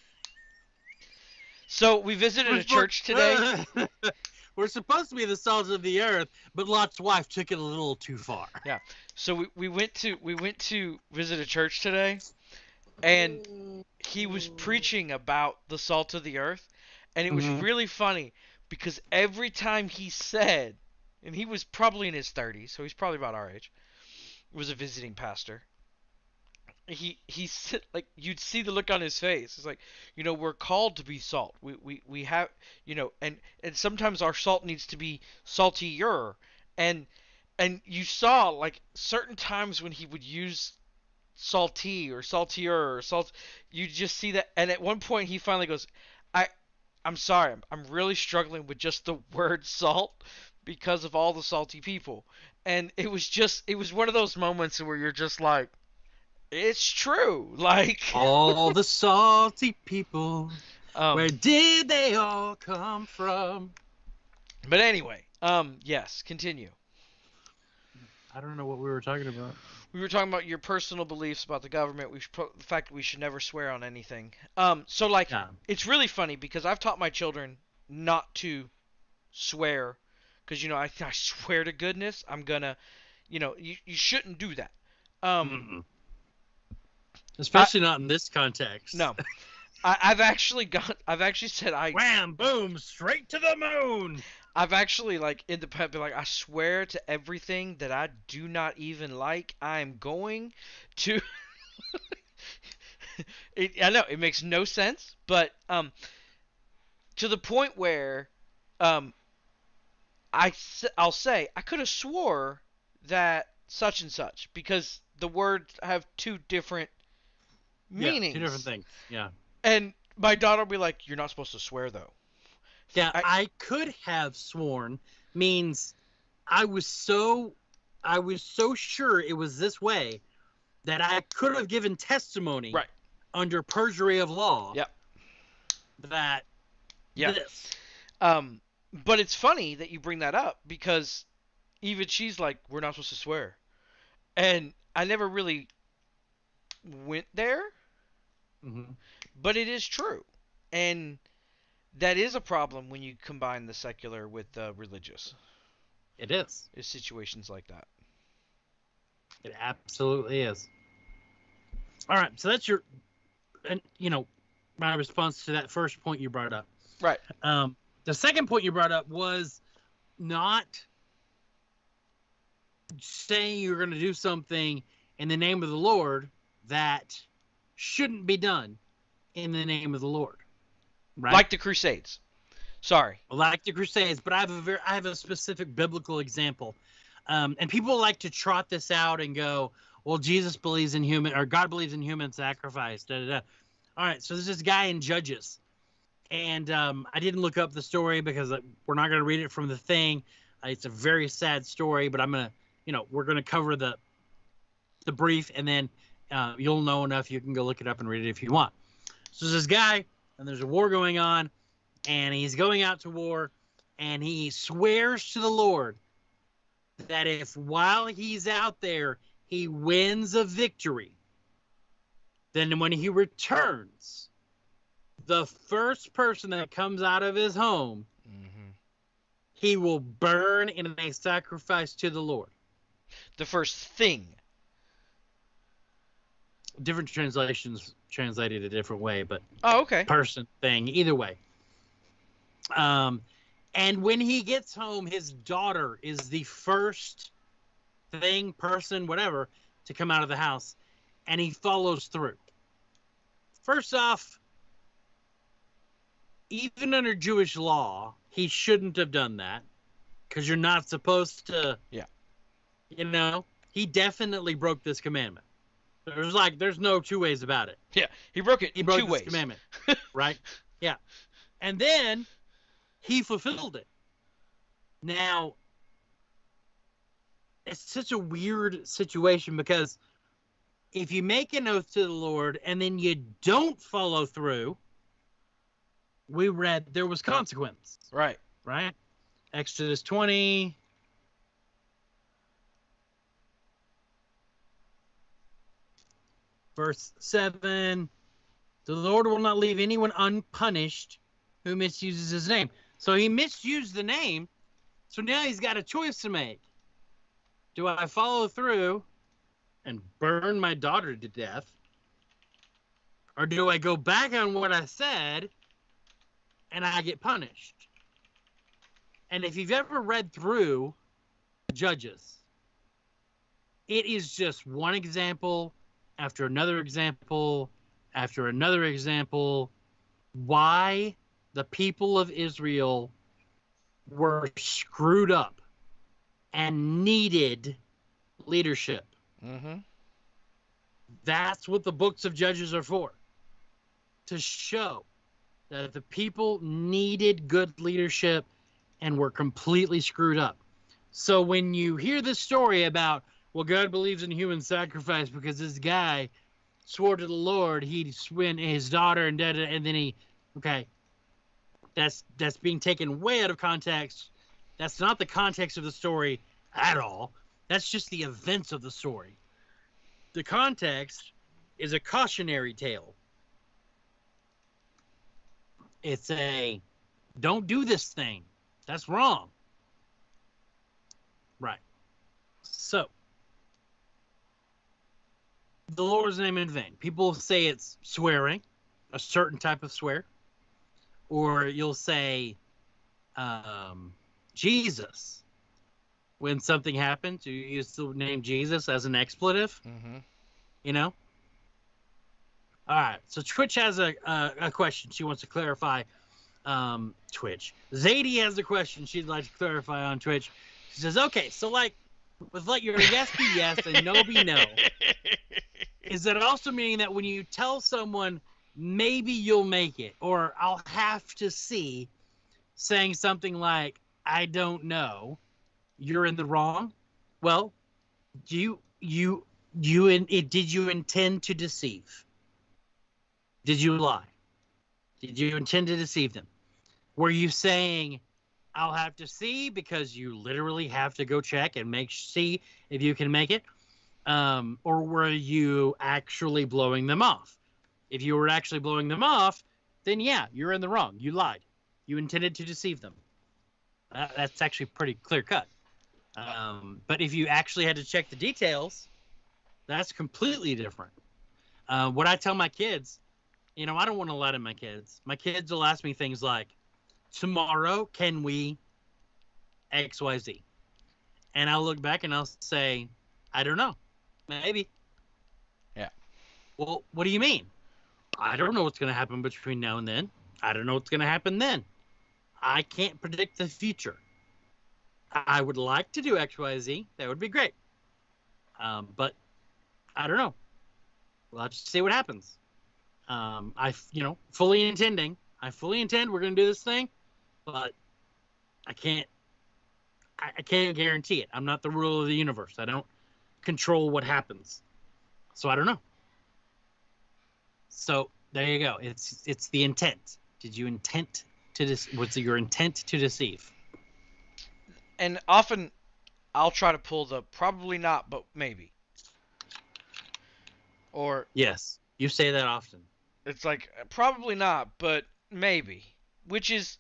So we visited a church today. [LAUGHS] We're supposed to be the salt of the earth, but Lot's wife took it a little too far. Yeah. So we, we went to we went to visit a church today, and he was preaching about the salt of the earth, and it was Mhm. really funny because every time he said, and he was probably in his 30s, so he's probably about our age, was a visiting pastor. He he said like you'd see the look on his face. It's like you know we're called to be salt. We we we have you know and and sometimes our salt needs to be saltier and and you saw like certain times when he would use salty or saltier or salt you just see that and at one point he finally goes i'm sorry i'm, I'm really struggling with just the [LAUGHS] word salt because of all the salty people and it was just it was one of those moments where you're just like it's true [LAUGHS] like All the salty people, um, where did they all come from? but anyway um yes continue I don't know what we were talking about. We were talking about your personal beliefs about the government we pro- the fact that we should never swear on anything um so like Yeah. it's really funny because I've taught my children not to swear because you know I, [LAUGHS] I swear to goodness I'm gonna you know you, you shouldn't do that um Mm-mm. Especially not in this context. no [LAUGHS] I, I've actually got I've actually said I Wham, boom, straight to the moon. I've actually like in the pet been like I swear to everything that I do not even like I'm going to [LAUGHS] it, I know it makes no sense but um to the point where um I I'll say I could have swore that such and such because the words have two different meanings. Yeah, two different things. Yeah. And my daughter will be like, "You're not supposed to swear though." Yeah, I- I, could have sworn means I was so I was so sure it was this way that I could have given testimony Right. under perjury of law. Yep. That Yeah. this. Um, but it's funny that you bring that up because even she's like, "We're not supposed to swear," and I never really went there, Mhm. but it is true, and that is a problem when you combine the secular with the religious. It is. Is situations like that. It absolutely is. All right, so that's your, and you know, my response to that first point you brought up. Right. Um, the second point you brought up was not saying you're going to do something in the name of the Lord that shouldn't be done in the name of the Lord. Right. Like the Crusades. Sorry. like the Crusades, but I have a very I have a specific biblical example, um, and people like to trot this out and go, "Well, Jesus believes in human or God believes in human sacrifice." Da, da, da. All right, so there's this guy in Judges, and um, I didn't look up the story because uh, we're not going to read it from the thing. Uh, it's a very sad story, but I'm gonna, you know, we're gonna cover the the brief, and then uh, you'll know enough. You can go look it up and read it if you want. So there's this guy, and there's a war going on and he's going out to war and he swears to the Lord that if while he's out there he wins a victory, then when he returns, the first person that comes out of his home, hmm he will burn in a sacrifice to the Lord. The first thing. Different translations translate it a different way, but Oh, okay. person thing either way um and when he gets home his daughter is the first thing person whatever to come out of the house and he follows through first off even under jewish law he shouldn't have done that because you're not supposed to Yeah. you know he definitely broke this commandment there's like there's no two ways about it Yeah, He broke it he in broke two ways. commandment, [LAUGHS] right? Yeah, and then he fulfilled it. Now, it's such a weird situation because if you make an oath to the Lord and then you don't follow through, we read there was consequence, Right. right? Exodus 20. Verse 7 The Lord will not leave anyone unpunished who misuses his name. So he misused the name. So now he's got a choice to make. Do I follow through and burn my daughter to death? Or do I go back on what I said and I get punished? And if you've ever read through Judges, it is just one example after another example after another example why the people of Israel were screwed up and needed leadership. Mm-hmm. That's what the books of Judges are for. To show that the people needed good leadership and were completely screwed up. So when you hear this story about, well, God believes in human sacrifice because this guy swore to the Lord he'd win his daughter and da, and then he, okay, that's that's being taken way out of context. That's not the context of the story at all. That's just the events of the story. The context is a cautionary tale. It's a don't do this thing. That's wrong. Right. So, the Lord's name in vain. People say it's swearing, a certain type of swear, or you'll say um, Jesus. When something happens, you use the name Jesus as an expletive Mm-hmm. you know all right so twitch has a, a, a question she wants to clarify um, Twitch. Zadie has a question she'd like to clarify on Twitch. She says, "Okay, so like with like your yes be yes and no be no, [LAUGHS] is that also meaning that when you tell someone maybe you'll make it or I'll have to see, saying something like I don't know, you're in the wrong? Well, do you you you in, it, did you intend to deceive? Did you lie? Did you intend to deceive them? Were you saying, I'll have to see because you literally have to go check and make see if you can make it? Um, or were you actually blowing them off? If you were actually blowing them off, then yeah, you're in the wrong. You lied. You intended to deceive them. Uh, that's actually pretty clear cut. Um, but if you actually had to check the details, that's completely different. Uh, what I tell my kids, you know, I don't want to lie to my kids. My kids will ask me things like, tomorrow, can we XYZ? And I'll look back and I'll say, I don't know. Maybe. Yeah. Well, what do you mean? I don't know what's going to happen between now and then. I don't know what's going to happen then. I can't predict the future. I would like to do XYZ. That would be great. Um, but I don't know. We'll have to see what happens. Um, I, you know, fully intending. I fully intend we're going to do this thing, but I can't. I, I can't guarantee it. I'm not the ruler of the universe. I don't control what happens, so I don't know. So there you go. It's it's the intent. Did you intent to dis- was it your intent to deceive? and often I'll try to pull the probably not, but maybe. Or Yes, you say that often. it's like probably not, but maybe, which is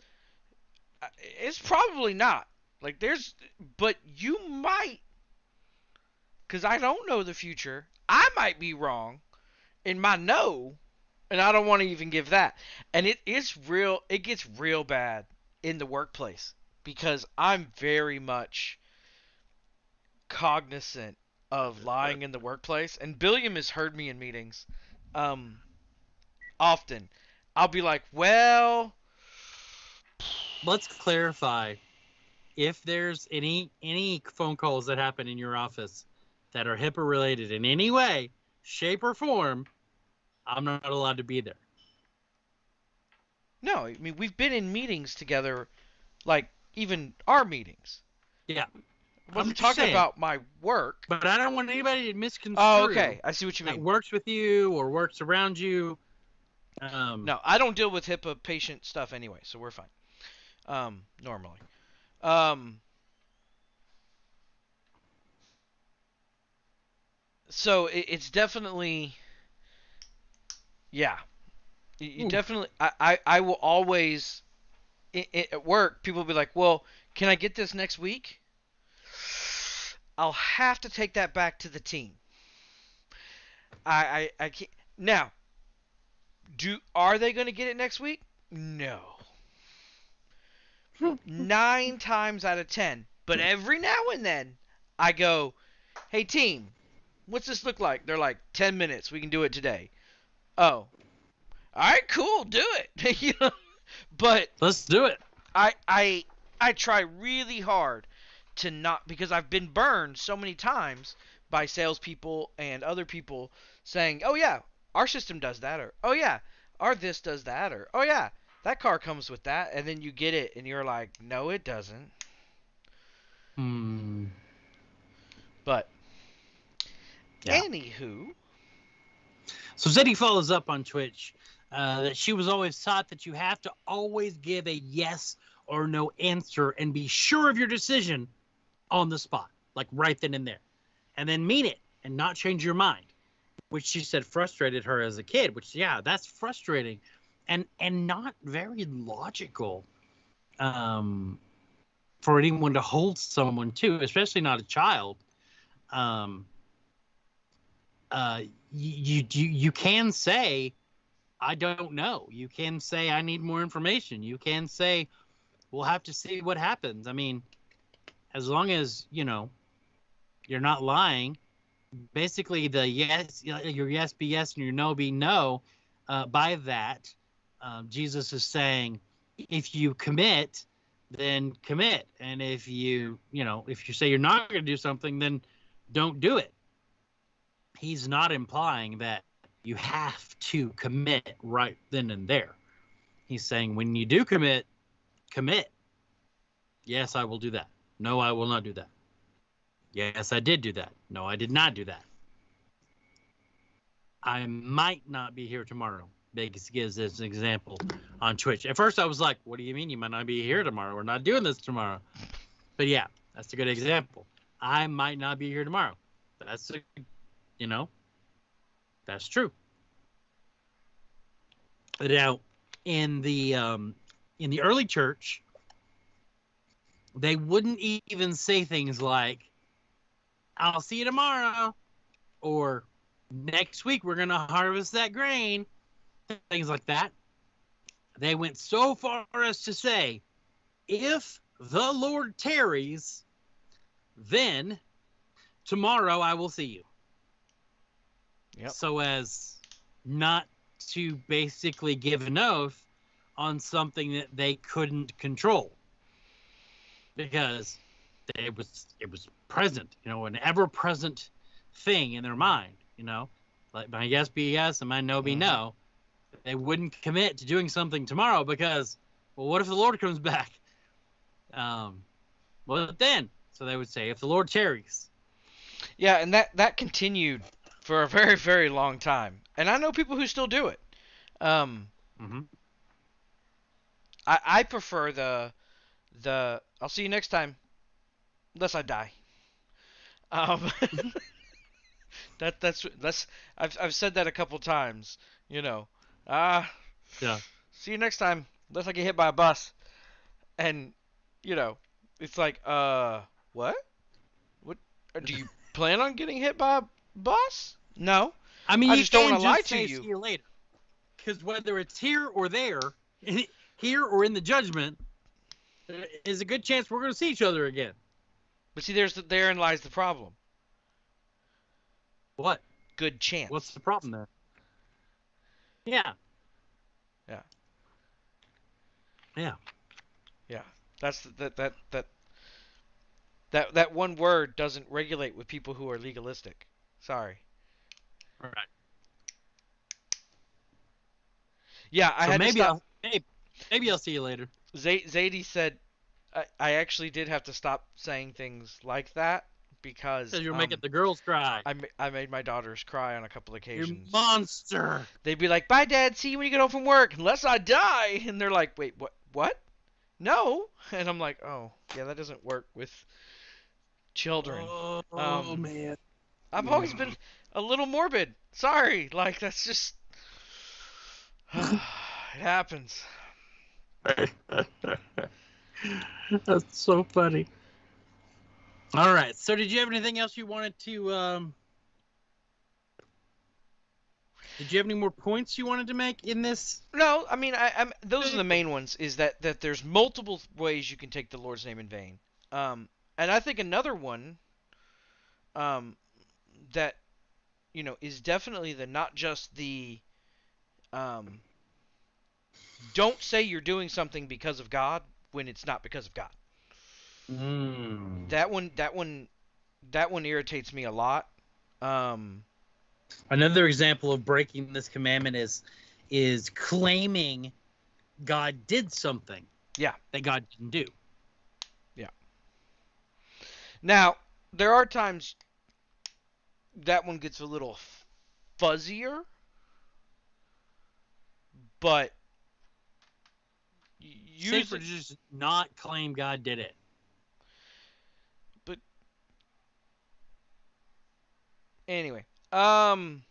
uh, it's probably not. Like there's but you might cuz I don't know the future. I might be wrong in my no and I don't want to even give that. And it is real it gets real bad in the workplace because I'm very much cognizant of lying in the workplace, and Billiam has heard me in meetings, um, often. I'll be like, "Well, Let's clarify if there's any any phone calls that happen in your office that are HIPAA related in any way, shape or form, I'm not allowed to be there. no." I mean, we've been in meetings together, like even our meetings. Yeah. I wasn't I'm talking saying. about my work. But I don't want anybody to misconstrue Oh, okay. I see what you that mean. works with you or works around you. Um, No, I don't deal with HIPAA patient stuff anyway, so we're fine. Um, normally. Um, so it, it's definitely, yeah. You, you hmm. definitely, I, I, I will always, i i at work, people will be like, well, can I get this next week? I'll have to take that back to the team. I, I, I can't. Now, do are they going to get it next week? No. Nine times out of ten. But hmm. every now and then, I go, "Hey team, what's this look like?" They're like, 10 minutes. We can do it today." Oh, all right, cool, do it. [LAUGHS] you know, but Let's do it. I I I try really hard to not because I've been burned so many times by salespeople and other people saying, "Oh yeah, our system does that," or "Oh yeah, our this does that," or "Oh yeah, that car comes with that," and then you get it and you're like, "No, it doesn't." Hmm. But Yeah. anywho, So Zeddy follows up on Twitch uh, that she was always taught that you have to always give a yes or no answer and be sure of your decision on the spot, like right then and there, and then mean it and not change your mind, which she said frustrated her as a kid. Which yeah, that's frustrating, and and not very logical. Um, for anyone to hold someone to, especially not a child. Um, uh, you, you you can say i don't know you can say i need more information you can say we'll have to see what happens i mean as long as you know you're not lying basically the yes your yes be yes and your no be no uh, by that um, jesus is saying if you commit, then commit. And if you, you know, if you say you're not going to do something, then don't do it. He's not implying that you have to commit right then and there. He's saying when you do commit, commit. Yes, I will do that. No, I will not do that. Yes, I did do that. No, I did not do that. I might not be here tomorrow. Vegas gives an example on Twitch. At first, I was like, "What do you mean you might not be here tomorrow? We're not doing this tomorrow." But yeah, that's a good example. I might not be here tomorrow. That's a, you know, that's true. Now, in the um, in the early church, they wouldn't even say things like, "I'll see you tomorrow," or "Next week we're gonna harvest that grain." things like that. They went so far as to say, if the Lord tarries, then tomorrow I will see you. Yep. So as not to basically give an oath on something that they couldn't control. Because it was it was present, you know, an ever present thing in their mind, you know. Like my yes be yes and my no be Mhm. no they wouldn't commit to doing something tomorrow because, well, what if the Lord comes [LAUGHS] back? Um, well, then, so they would say, if the Lord tarries. Yeah, and that that continued for a very very long time, and I know people who still do it. Um, Mm-hmm. I I prefer the the I'll see you next time, unless I die. Um, [LAUGHS] that that's that's I've I've said that a couple times. You know, ah, Yeah. See you next time, unless I get hit by a bus. And you know, it's like, uh, what? What? uh, Do you [LAUGHS] plan on getting hit by a bus? No. I mean, I you just don't wanna lie just to you. See you later. Because whether it's here or there, [LAUGHS] here or in the judgment, there is a good chance we're going to see each other again. But see, there's the, therein lies the problem. What? Good chance. What's the problem there? Yeah. Yeah. Yeah. Yeah. That's that that that that that one word doesn't regulate with people who are legalistic. Sorry. Right. Yeah, I so had maybe to stop. I'll maybe, maybe I'll see you later. Z- Zadie said, I, I actually did have to stop saying things like that because you're um, making the girls cry. I, ma- I made my daughters cry on a couple You occasions. monster. They'd be like, "Bye, Dad. See you when you get home from work, unless I die." And they're like, "Wait, what? What? No?" [LAUGHS] And I'm like, "Oh, yeah, that doesn't work with children." Oh, Um, man. I've always been a little morbid. Sorry, like that's just [SIGHS] it happens. [LAUGHS] That's so funny. All right. So, did you have anything else you wanted to? Um, did you have any more points you wanted to make in this? No, I mean, I, I'm those are the main ones. Is that that there's multiple ways you can take the Lord's name in vain. Um, and I think another one, um, that you know is definitely the not just the, um, don't say you're doing something because of God when it's not because of God. Mm. That one, that one, that one irritates me a lot. Um, Another example of breaking this commandment is is claiming God did something. Yeah. That God didn't do. Yeah. Now, there are times that one gets a little fuzzier, but Safer to just not claim God did it. But anyway, um,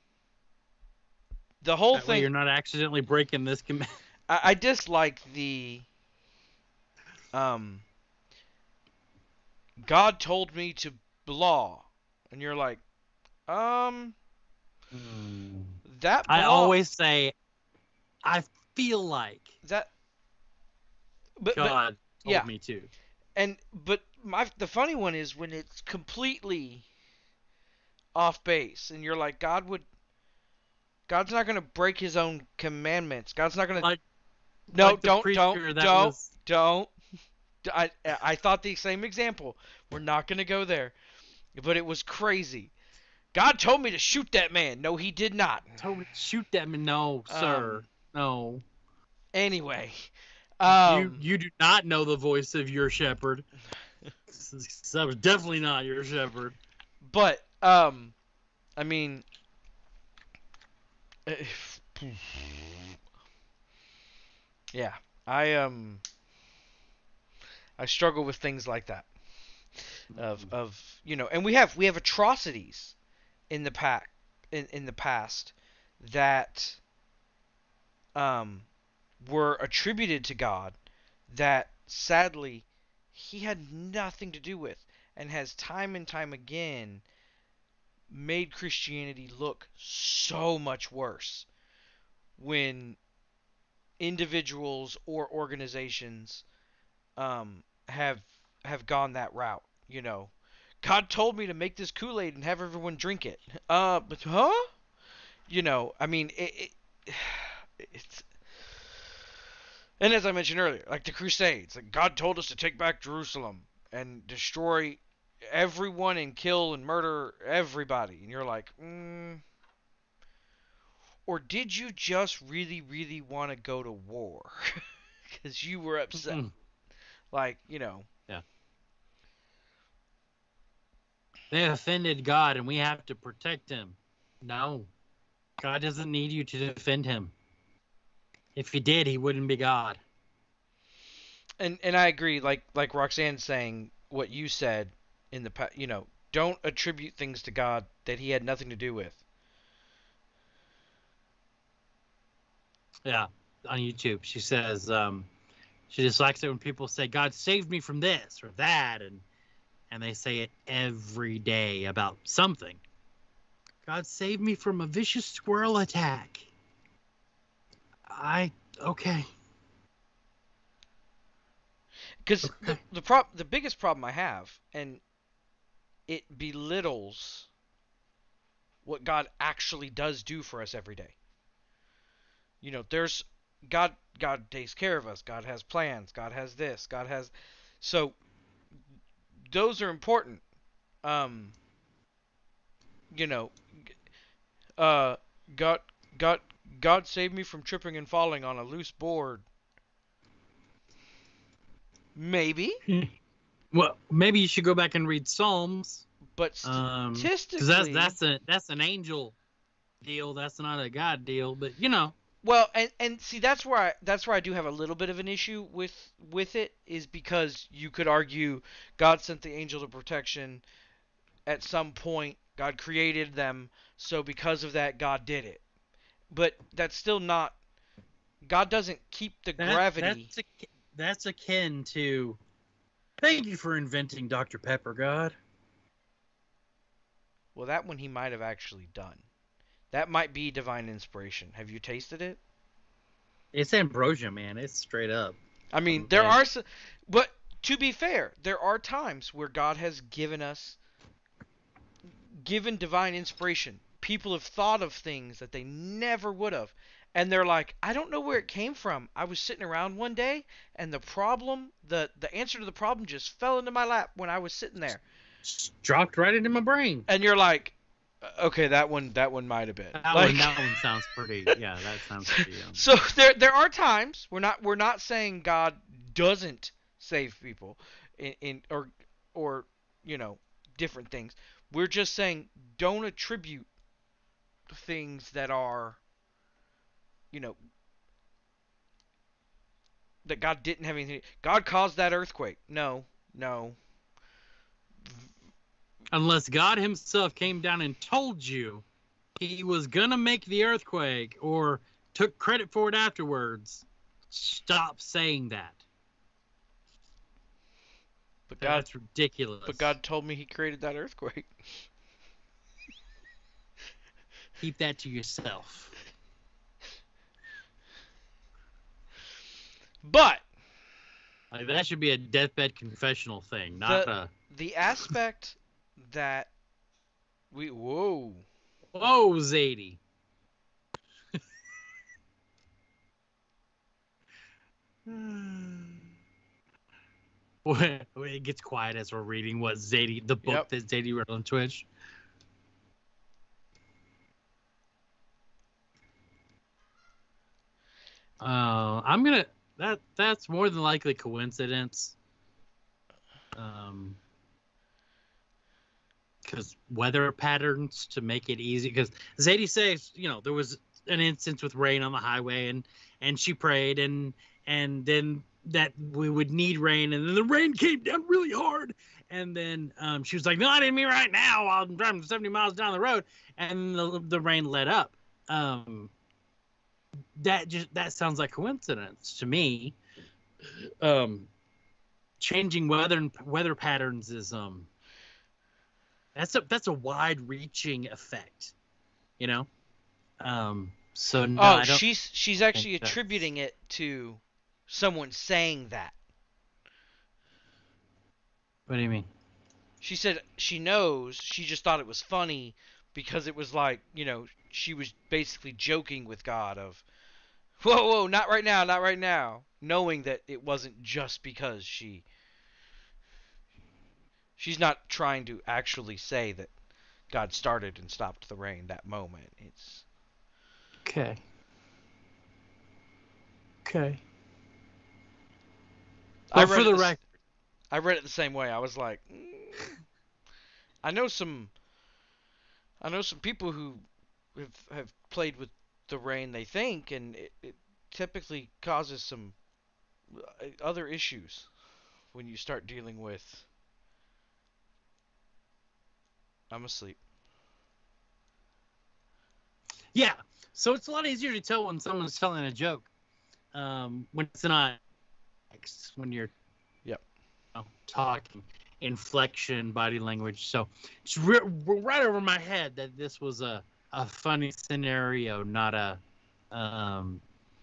the whole That thing you're not accidentally breaking this command. I, I dislike the um God told me to blah, and you're like, um, that I always say, I feel like that. But, but God told yeah. me too. and but my the funny one is when it's completely off base, and you're like, God would. God's not gonna break His own commandments. God's not gonna. Like- No, like don't, don't, don't, was- don't. [LAUGHS] I I thought the same example. We're not gonna go there, but it was crazy. God told me to shoot that man. No, he did not. Told me to shoot that man. No, sir. Um, no. Anyway, um, you you do not know the voice of your shepherd. [LAUGHS] that was definitely not your shepherd. but um, I mean, [SIGHS] yeah, I um, I struggle with things like that. of of you know and we have we have atrocities in the pack in, in the past that um were attributed to God that sadly he had nothing to do with and has time and time again made Christianity look so much worse when individuals or organizations um, have have gone that route. You know, God told me to make this Kool Aid and have everyone drink it. Uh, but huh? You know, I mean, it, it [SIGHS] it's. And as I mentioned earlier, like the Crusades, like God told us to take back Jerusalem and destroy everyone and kill and murder everybody, and you're like, mm, or did you just really, really want to go to war [LAUGHS] because you were upset? Mm. Like, you know, They offended God and we have to protect him. No. God doesn't need you to defend him. If he did, he wouldn't be God. and and I agree. Like like Roxanne saying what you said in the past, you know, don't attribute things to God that He had nothing to do with. Yeah, on YouTube. She says um, she dislikes it when people say, God saved me from this or that. And, and they say it every day about something. God saved me from a vicious squirrel attack. I, okay. Because Okay. the the prob- the biggest problem I have, and it belittles what God actually does do for us every day. You know, there's God. God takes care of us. God has plans. God has this. God has. So those are important. Um. You know, uh, God, God, God saved me from tripping and falling on a loose board. Maybe, Well, maybe you should go back and read Psalms. but Um, statistically, because that's that's a that's an angel deal. That's not a God deal. But you know, Well, and and see that's where I that's where I do have a little bit of an issue with with it is because you could argue God sent the angel of protection at some point. God created them, so because of that, God did it. But that's still not. God doesn't keep the that- gravity. That's, ak- that's akin to. Thank you for inventing Dr Pepper, God. Well, that one he might have actually done. That might be divine inspiration. Have you tasted it? It's ambrosia, man. It's straight up. I mean, there Okay. are some, but to be fair, there are times where God has given us, given divine inspiration. People have thought of things that they never would have, and they're like, I don't know where it came from. I was sitting around one day, and the problem, the the answer to the problem, just fell into my lap when I was sitting there. Just dropped right into my brain. And you're like, "Uh, okay, that one, that one might have been. That Like- one, that one sounds pretty. Yeah, that [LAUGHS] sounds pretty. Um, so there there are times we're not we're not saying God doesn't save people in, in or or you know different things. We're just saying don't attribute things that are you know that God didn't have anything. God caused that earthquake. No, no. Unless God Himself came down and told you He was gonna make the earthquake or took credit for it afterwards, stop saying that. But God That's ridiculous. but God told me he created that earthquake. keep that to yourself. But Like that should be a deathbed confessional thing, not The- the aspect that we whoa a whoa Zadie. [SIGHS] When when it gets quiet as we're reading what Zadie, the book Yep. that Zadie wrote on Twitch. Uh, I'm gonna that that's more than likely coincidence. Um, because weather patterns to make it easy. Because Zadie says, you know, there was an instance with rain on the highway, and and she prayed, and and then that we would need rain, and then the rain came down really hard, and then um, she was like, "No, I mean right now. I'm driving 70 miles down the road," and the the rain let up. Um, that just that sounds like coincidence to me. Um, changing weather weather patterns is um. That's a that's a wide-reaching effect, you know. Um. So no, oh, she's she's actually think that's- attributing it to someone saying that. What do you mean? She said she knows. She just thought it was funny because it was like, you know, she was basically joking with God of, whoa, whoa, not right now, not right now, knowing that it wasn't just because she. She's not trying to actually say that God started and stopped the rain that moment. It's Okay. Okay. I read for it the s- record, I read it the same way. I was like, mm. I know some, I know some people who have have played with the rain. They think, and it, it typically causes some uh, other issues when you start dealing with. I'm asleep. yeah. So it's a lot easier to tell when someone's telling a joke, um, when it's not when you're, Yep. you know, talking, inflection, body language. So it's re- right over my head that this was a a funny scenario, not a. Um,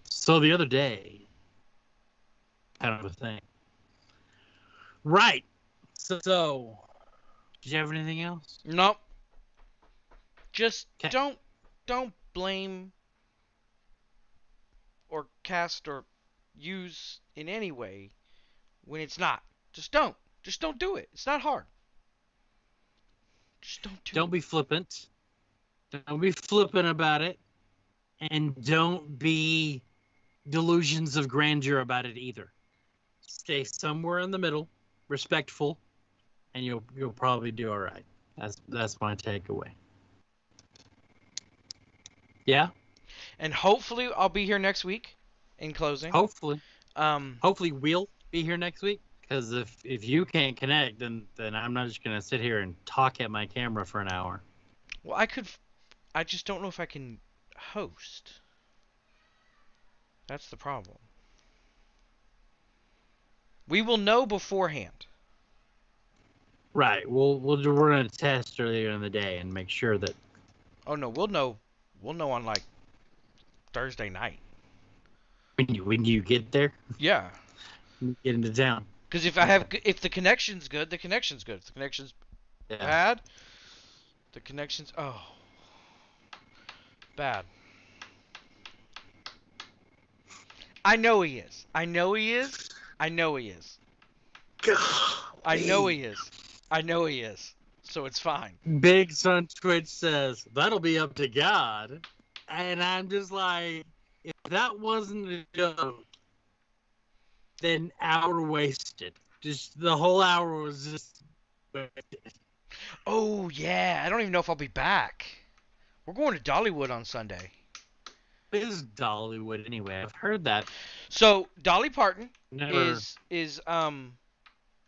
so the other day, kind of a thing. Right. So, so did you have anything else? Nope. Just 'Kay. don't don't blame or cast or use in any way when it's not. Just don't. Just don't do it. It's not hard. Just don't do it. Don't it. be flippant. Don't be flippant about it. And don't be delusions of grandeur about it either. Stay somewhere in the middle, respectful, and you'll you'll probably do all right. That's that's my takeaway. Yeah, And hopefully I'll be here next week in closing. hopefully, Um hopefully we'll be here next week. Because if if you can't connect, then then I'm not just gonna sit here and talk at my camera for an hour. well I could I just don't know if I can host. That's the problem. We will know beforehand. Right. We'll we'll do- we're gonna test earlier in the day and make sure that Oh no, we'll know. We'll know on like Thursday night. when you when you get there, Yeah, when you get into town. because if I have, if the connection's good, the connection's good. If the connection's Yeah. bad, the connection's oh bad. I know he is. I know he is. I know he is. God. I know he is. I know he is. So it's fine. Big Son Twitch says that'll be up to God, and I'm just like, if that wasn't a joke, then hour wasted. Just the whole hour was just. wasted. Oh yeah, I don't even know if I'll be back. We're going to Dollywood on Sunday. Is Dollywood anyway. I've heard that. So Dolly Parton Never is is um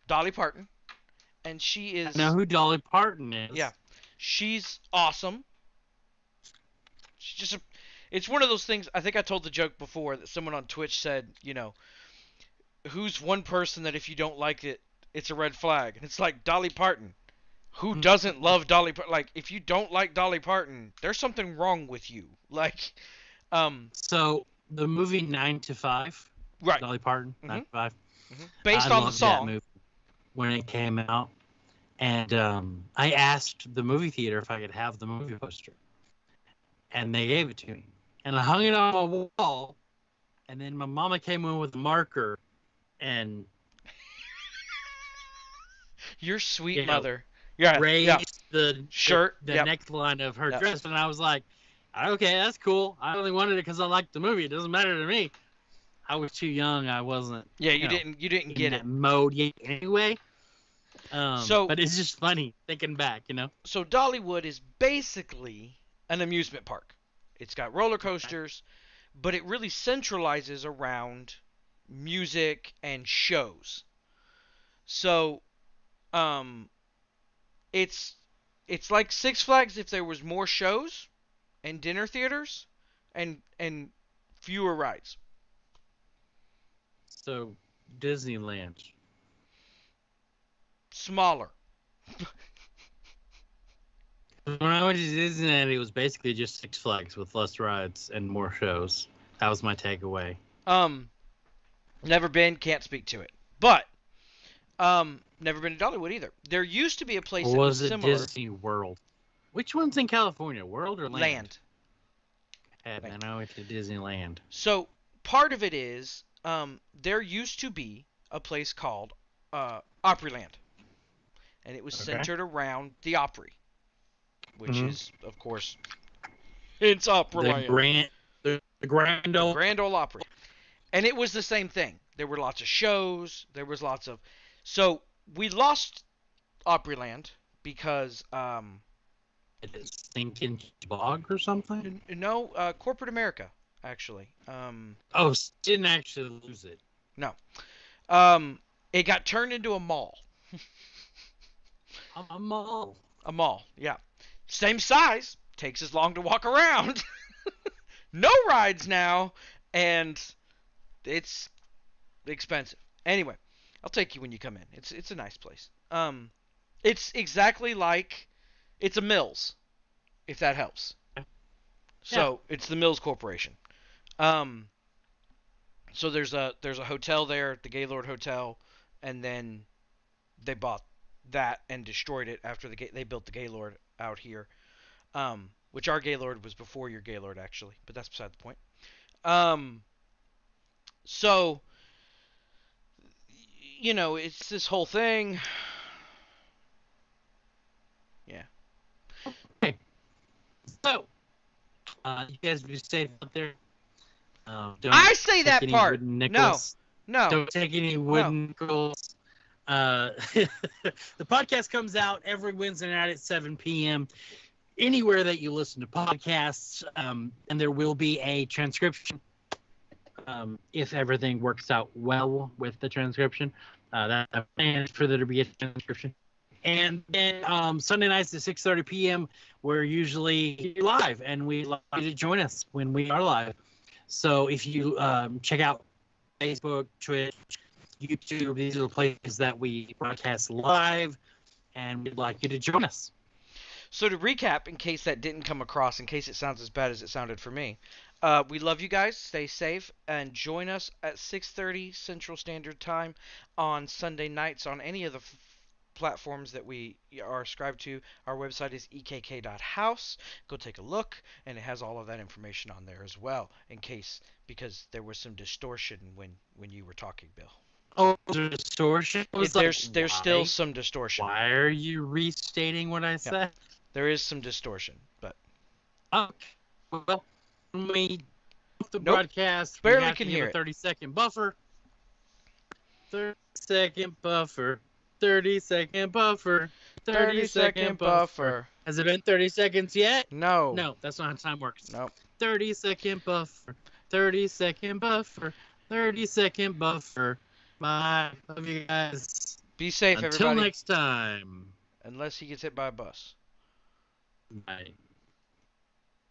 Dolly Parton, and she is know who Dolly Parton is. Yeah. she's awesome. She's just a, it's one of those things. I think I told the joke before that someone on Twitch said, you know, who's one person that if you don't like it, it's a red flag, and it's like Dolly Parton. Who Hmm. doesn't love Dolly Parton? Like, if you don't like Dolly Parton, there's something wrong with you. [LAUGHS] Like, um, So the movie Nine to Five, right, Dolly Parton, Mhm. Nine to Five. based I on the loved that song. movie when it came out, and um, I asked the movie theater if I could have the movie poster, and they gave it to me, and I hung it on my wall, and then my mama came in with a marker, and [LAUGHS] Your sweet You know, mother. Yeah. raised Yeah. the Shirt, the, yep. neckline of her Yep. dress, and I was like, okay, that's cool. I only wanted it because I liked the movie. It doesn't matter to me. I was too young. I wasn't Yeah. You you know, didn't. You didn't get it. mode yet anyway. Um, So- but it's just funny thinking back, you know. So Dollywood is basically an amusement park. It's got roller coasters, but it really centralizes around music and shows. So, um, it's it's like Six Flags if there was more shows and dinner theaters and and fewer rides. So Disneyland. Smaller. [LAUGHS] When I went to Disneyland, it was basically just Six Flags with less rides and more shows. That was my takeaway. Um, never been, can't speak to it. But, um, never been to Dollywood either. There used to be a place Or that was was it similar. Disney World? Which one's in California, World or Land? Land. Man, I went to Disneyland. So part of it is, um, there used to be a place called uh, Opryland, and it was Okay. centered around the Opry, which Mhm. is, of course, it's The Opryland. Grand, the, the Grand Ole. Grand Ole Opry. And it was the same thing. There were lots of shows. There was lots of. So we lost Opryland because, um, Stinking Bog or something? no, uh, corporate America actually. Um, Oh, didn't actually lose it. No, um, it got turned into a mall. [LAUGHS] A mall. A mall, yeah. Same size. Takes as long to walk around. [LAUGHS] no rides now, and it's expensive. Anyway, I'll take you when you come in. It's it's a nice place. Um, it's exactly like it's a Mills, if that helps. Yeah. So it's the Mills Corporation. Um, so there's a there's a hotel there, the Gaylord Hotel, and then they bought that and destroyed it after the Ga- they built the Gaylord out here. Um, which our Gaylord was before your Gaylord actually, but that's beside the point. Um, so you know, it's this whole thing. Yeah Okay. so, uh, you guys be safe out there. Uh, don't I say that part. No, no. Don't take any wooden nickels. Uh, [LAUGHS] the podcast comes out every Wednesday night at 7 p.m. Anywhere that you listen to podcasts, um, and there will be a transcription um, if everything works out well with the transcription. Uh, that I plan for there to be a transcription. And then um, Sunday nights at 6:30 p.m. We're usually live, and we like you to join us when we are live. So if you um, check out Facebook, Twitch, YouTube, these are the places that we broadcast live, and we'd like you to join us. So to recap, in case that didn't come across, in case it sounds as bad as it sounded for me, uh, we love you guys. Stay safe and join us at 6:30 Central Standard Time on Sunday nights on any of the f- platforms that we are subscribed to. Our website is ekk.house. Go take a look, and it has all of that information on there as well. In case because there was some distortion when when you were talking, Bill. Oh, distortion. Was like, there's there's still some distortion. Why are you restating what I said? There is some distortion, but Okay. Well, when we the Nope. broadcast, Barely can hear a it. 30 second buffer. 30 second buffer. 30 second buffer. 30 second buffer. Has it been 30 seconds yet? No. No, that's not how time works. Nope. 30 second buffer. 30 second buffer. 30 second buffer. Bye. Love you guys. Be safe, Until everybody. next time. Unless he gets hit by a bus. Bye.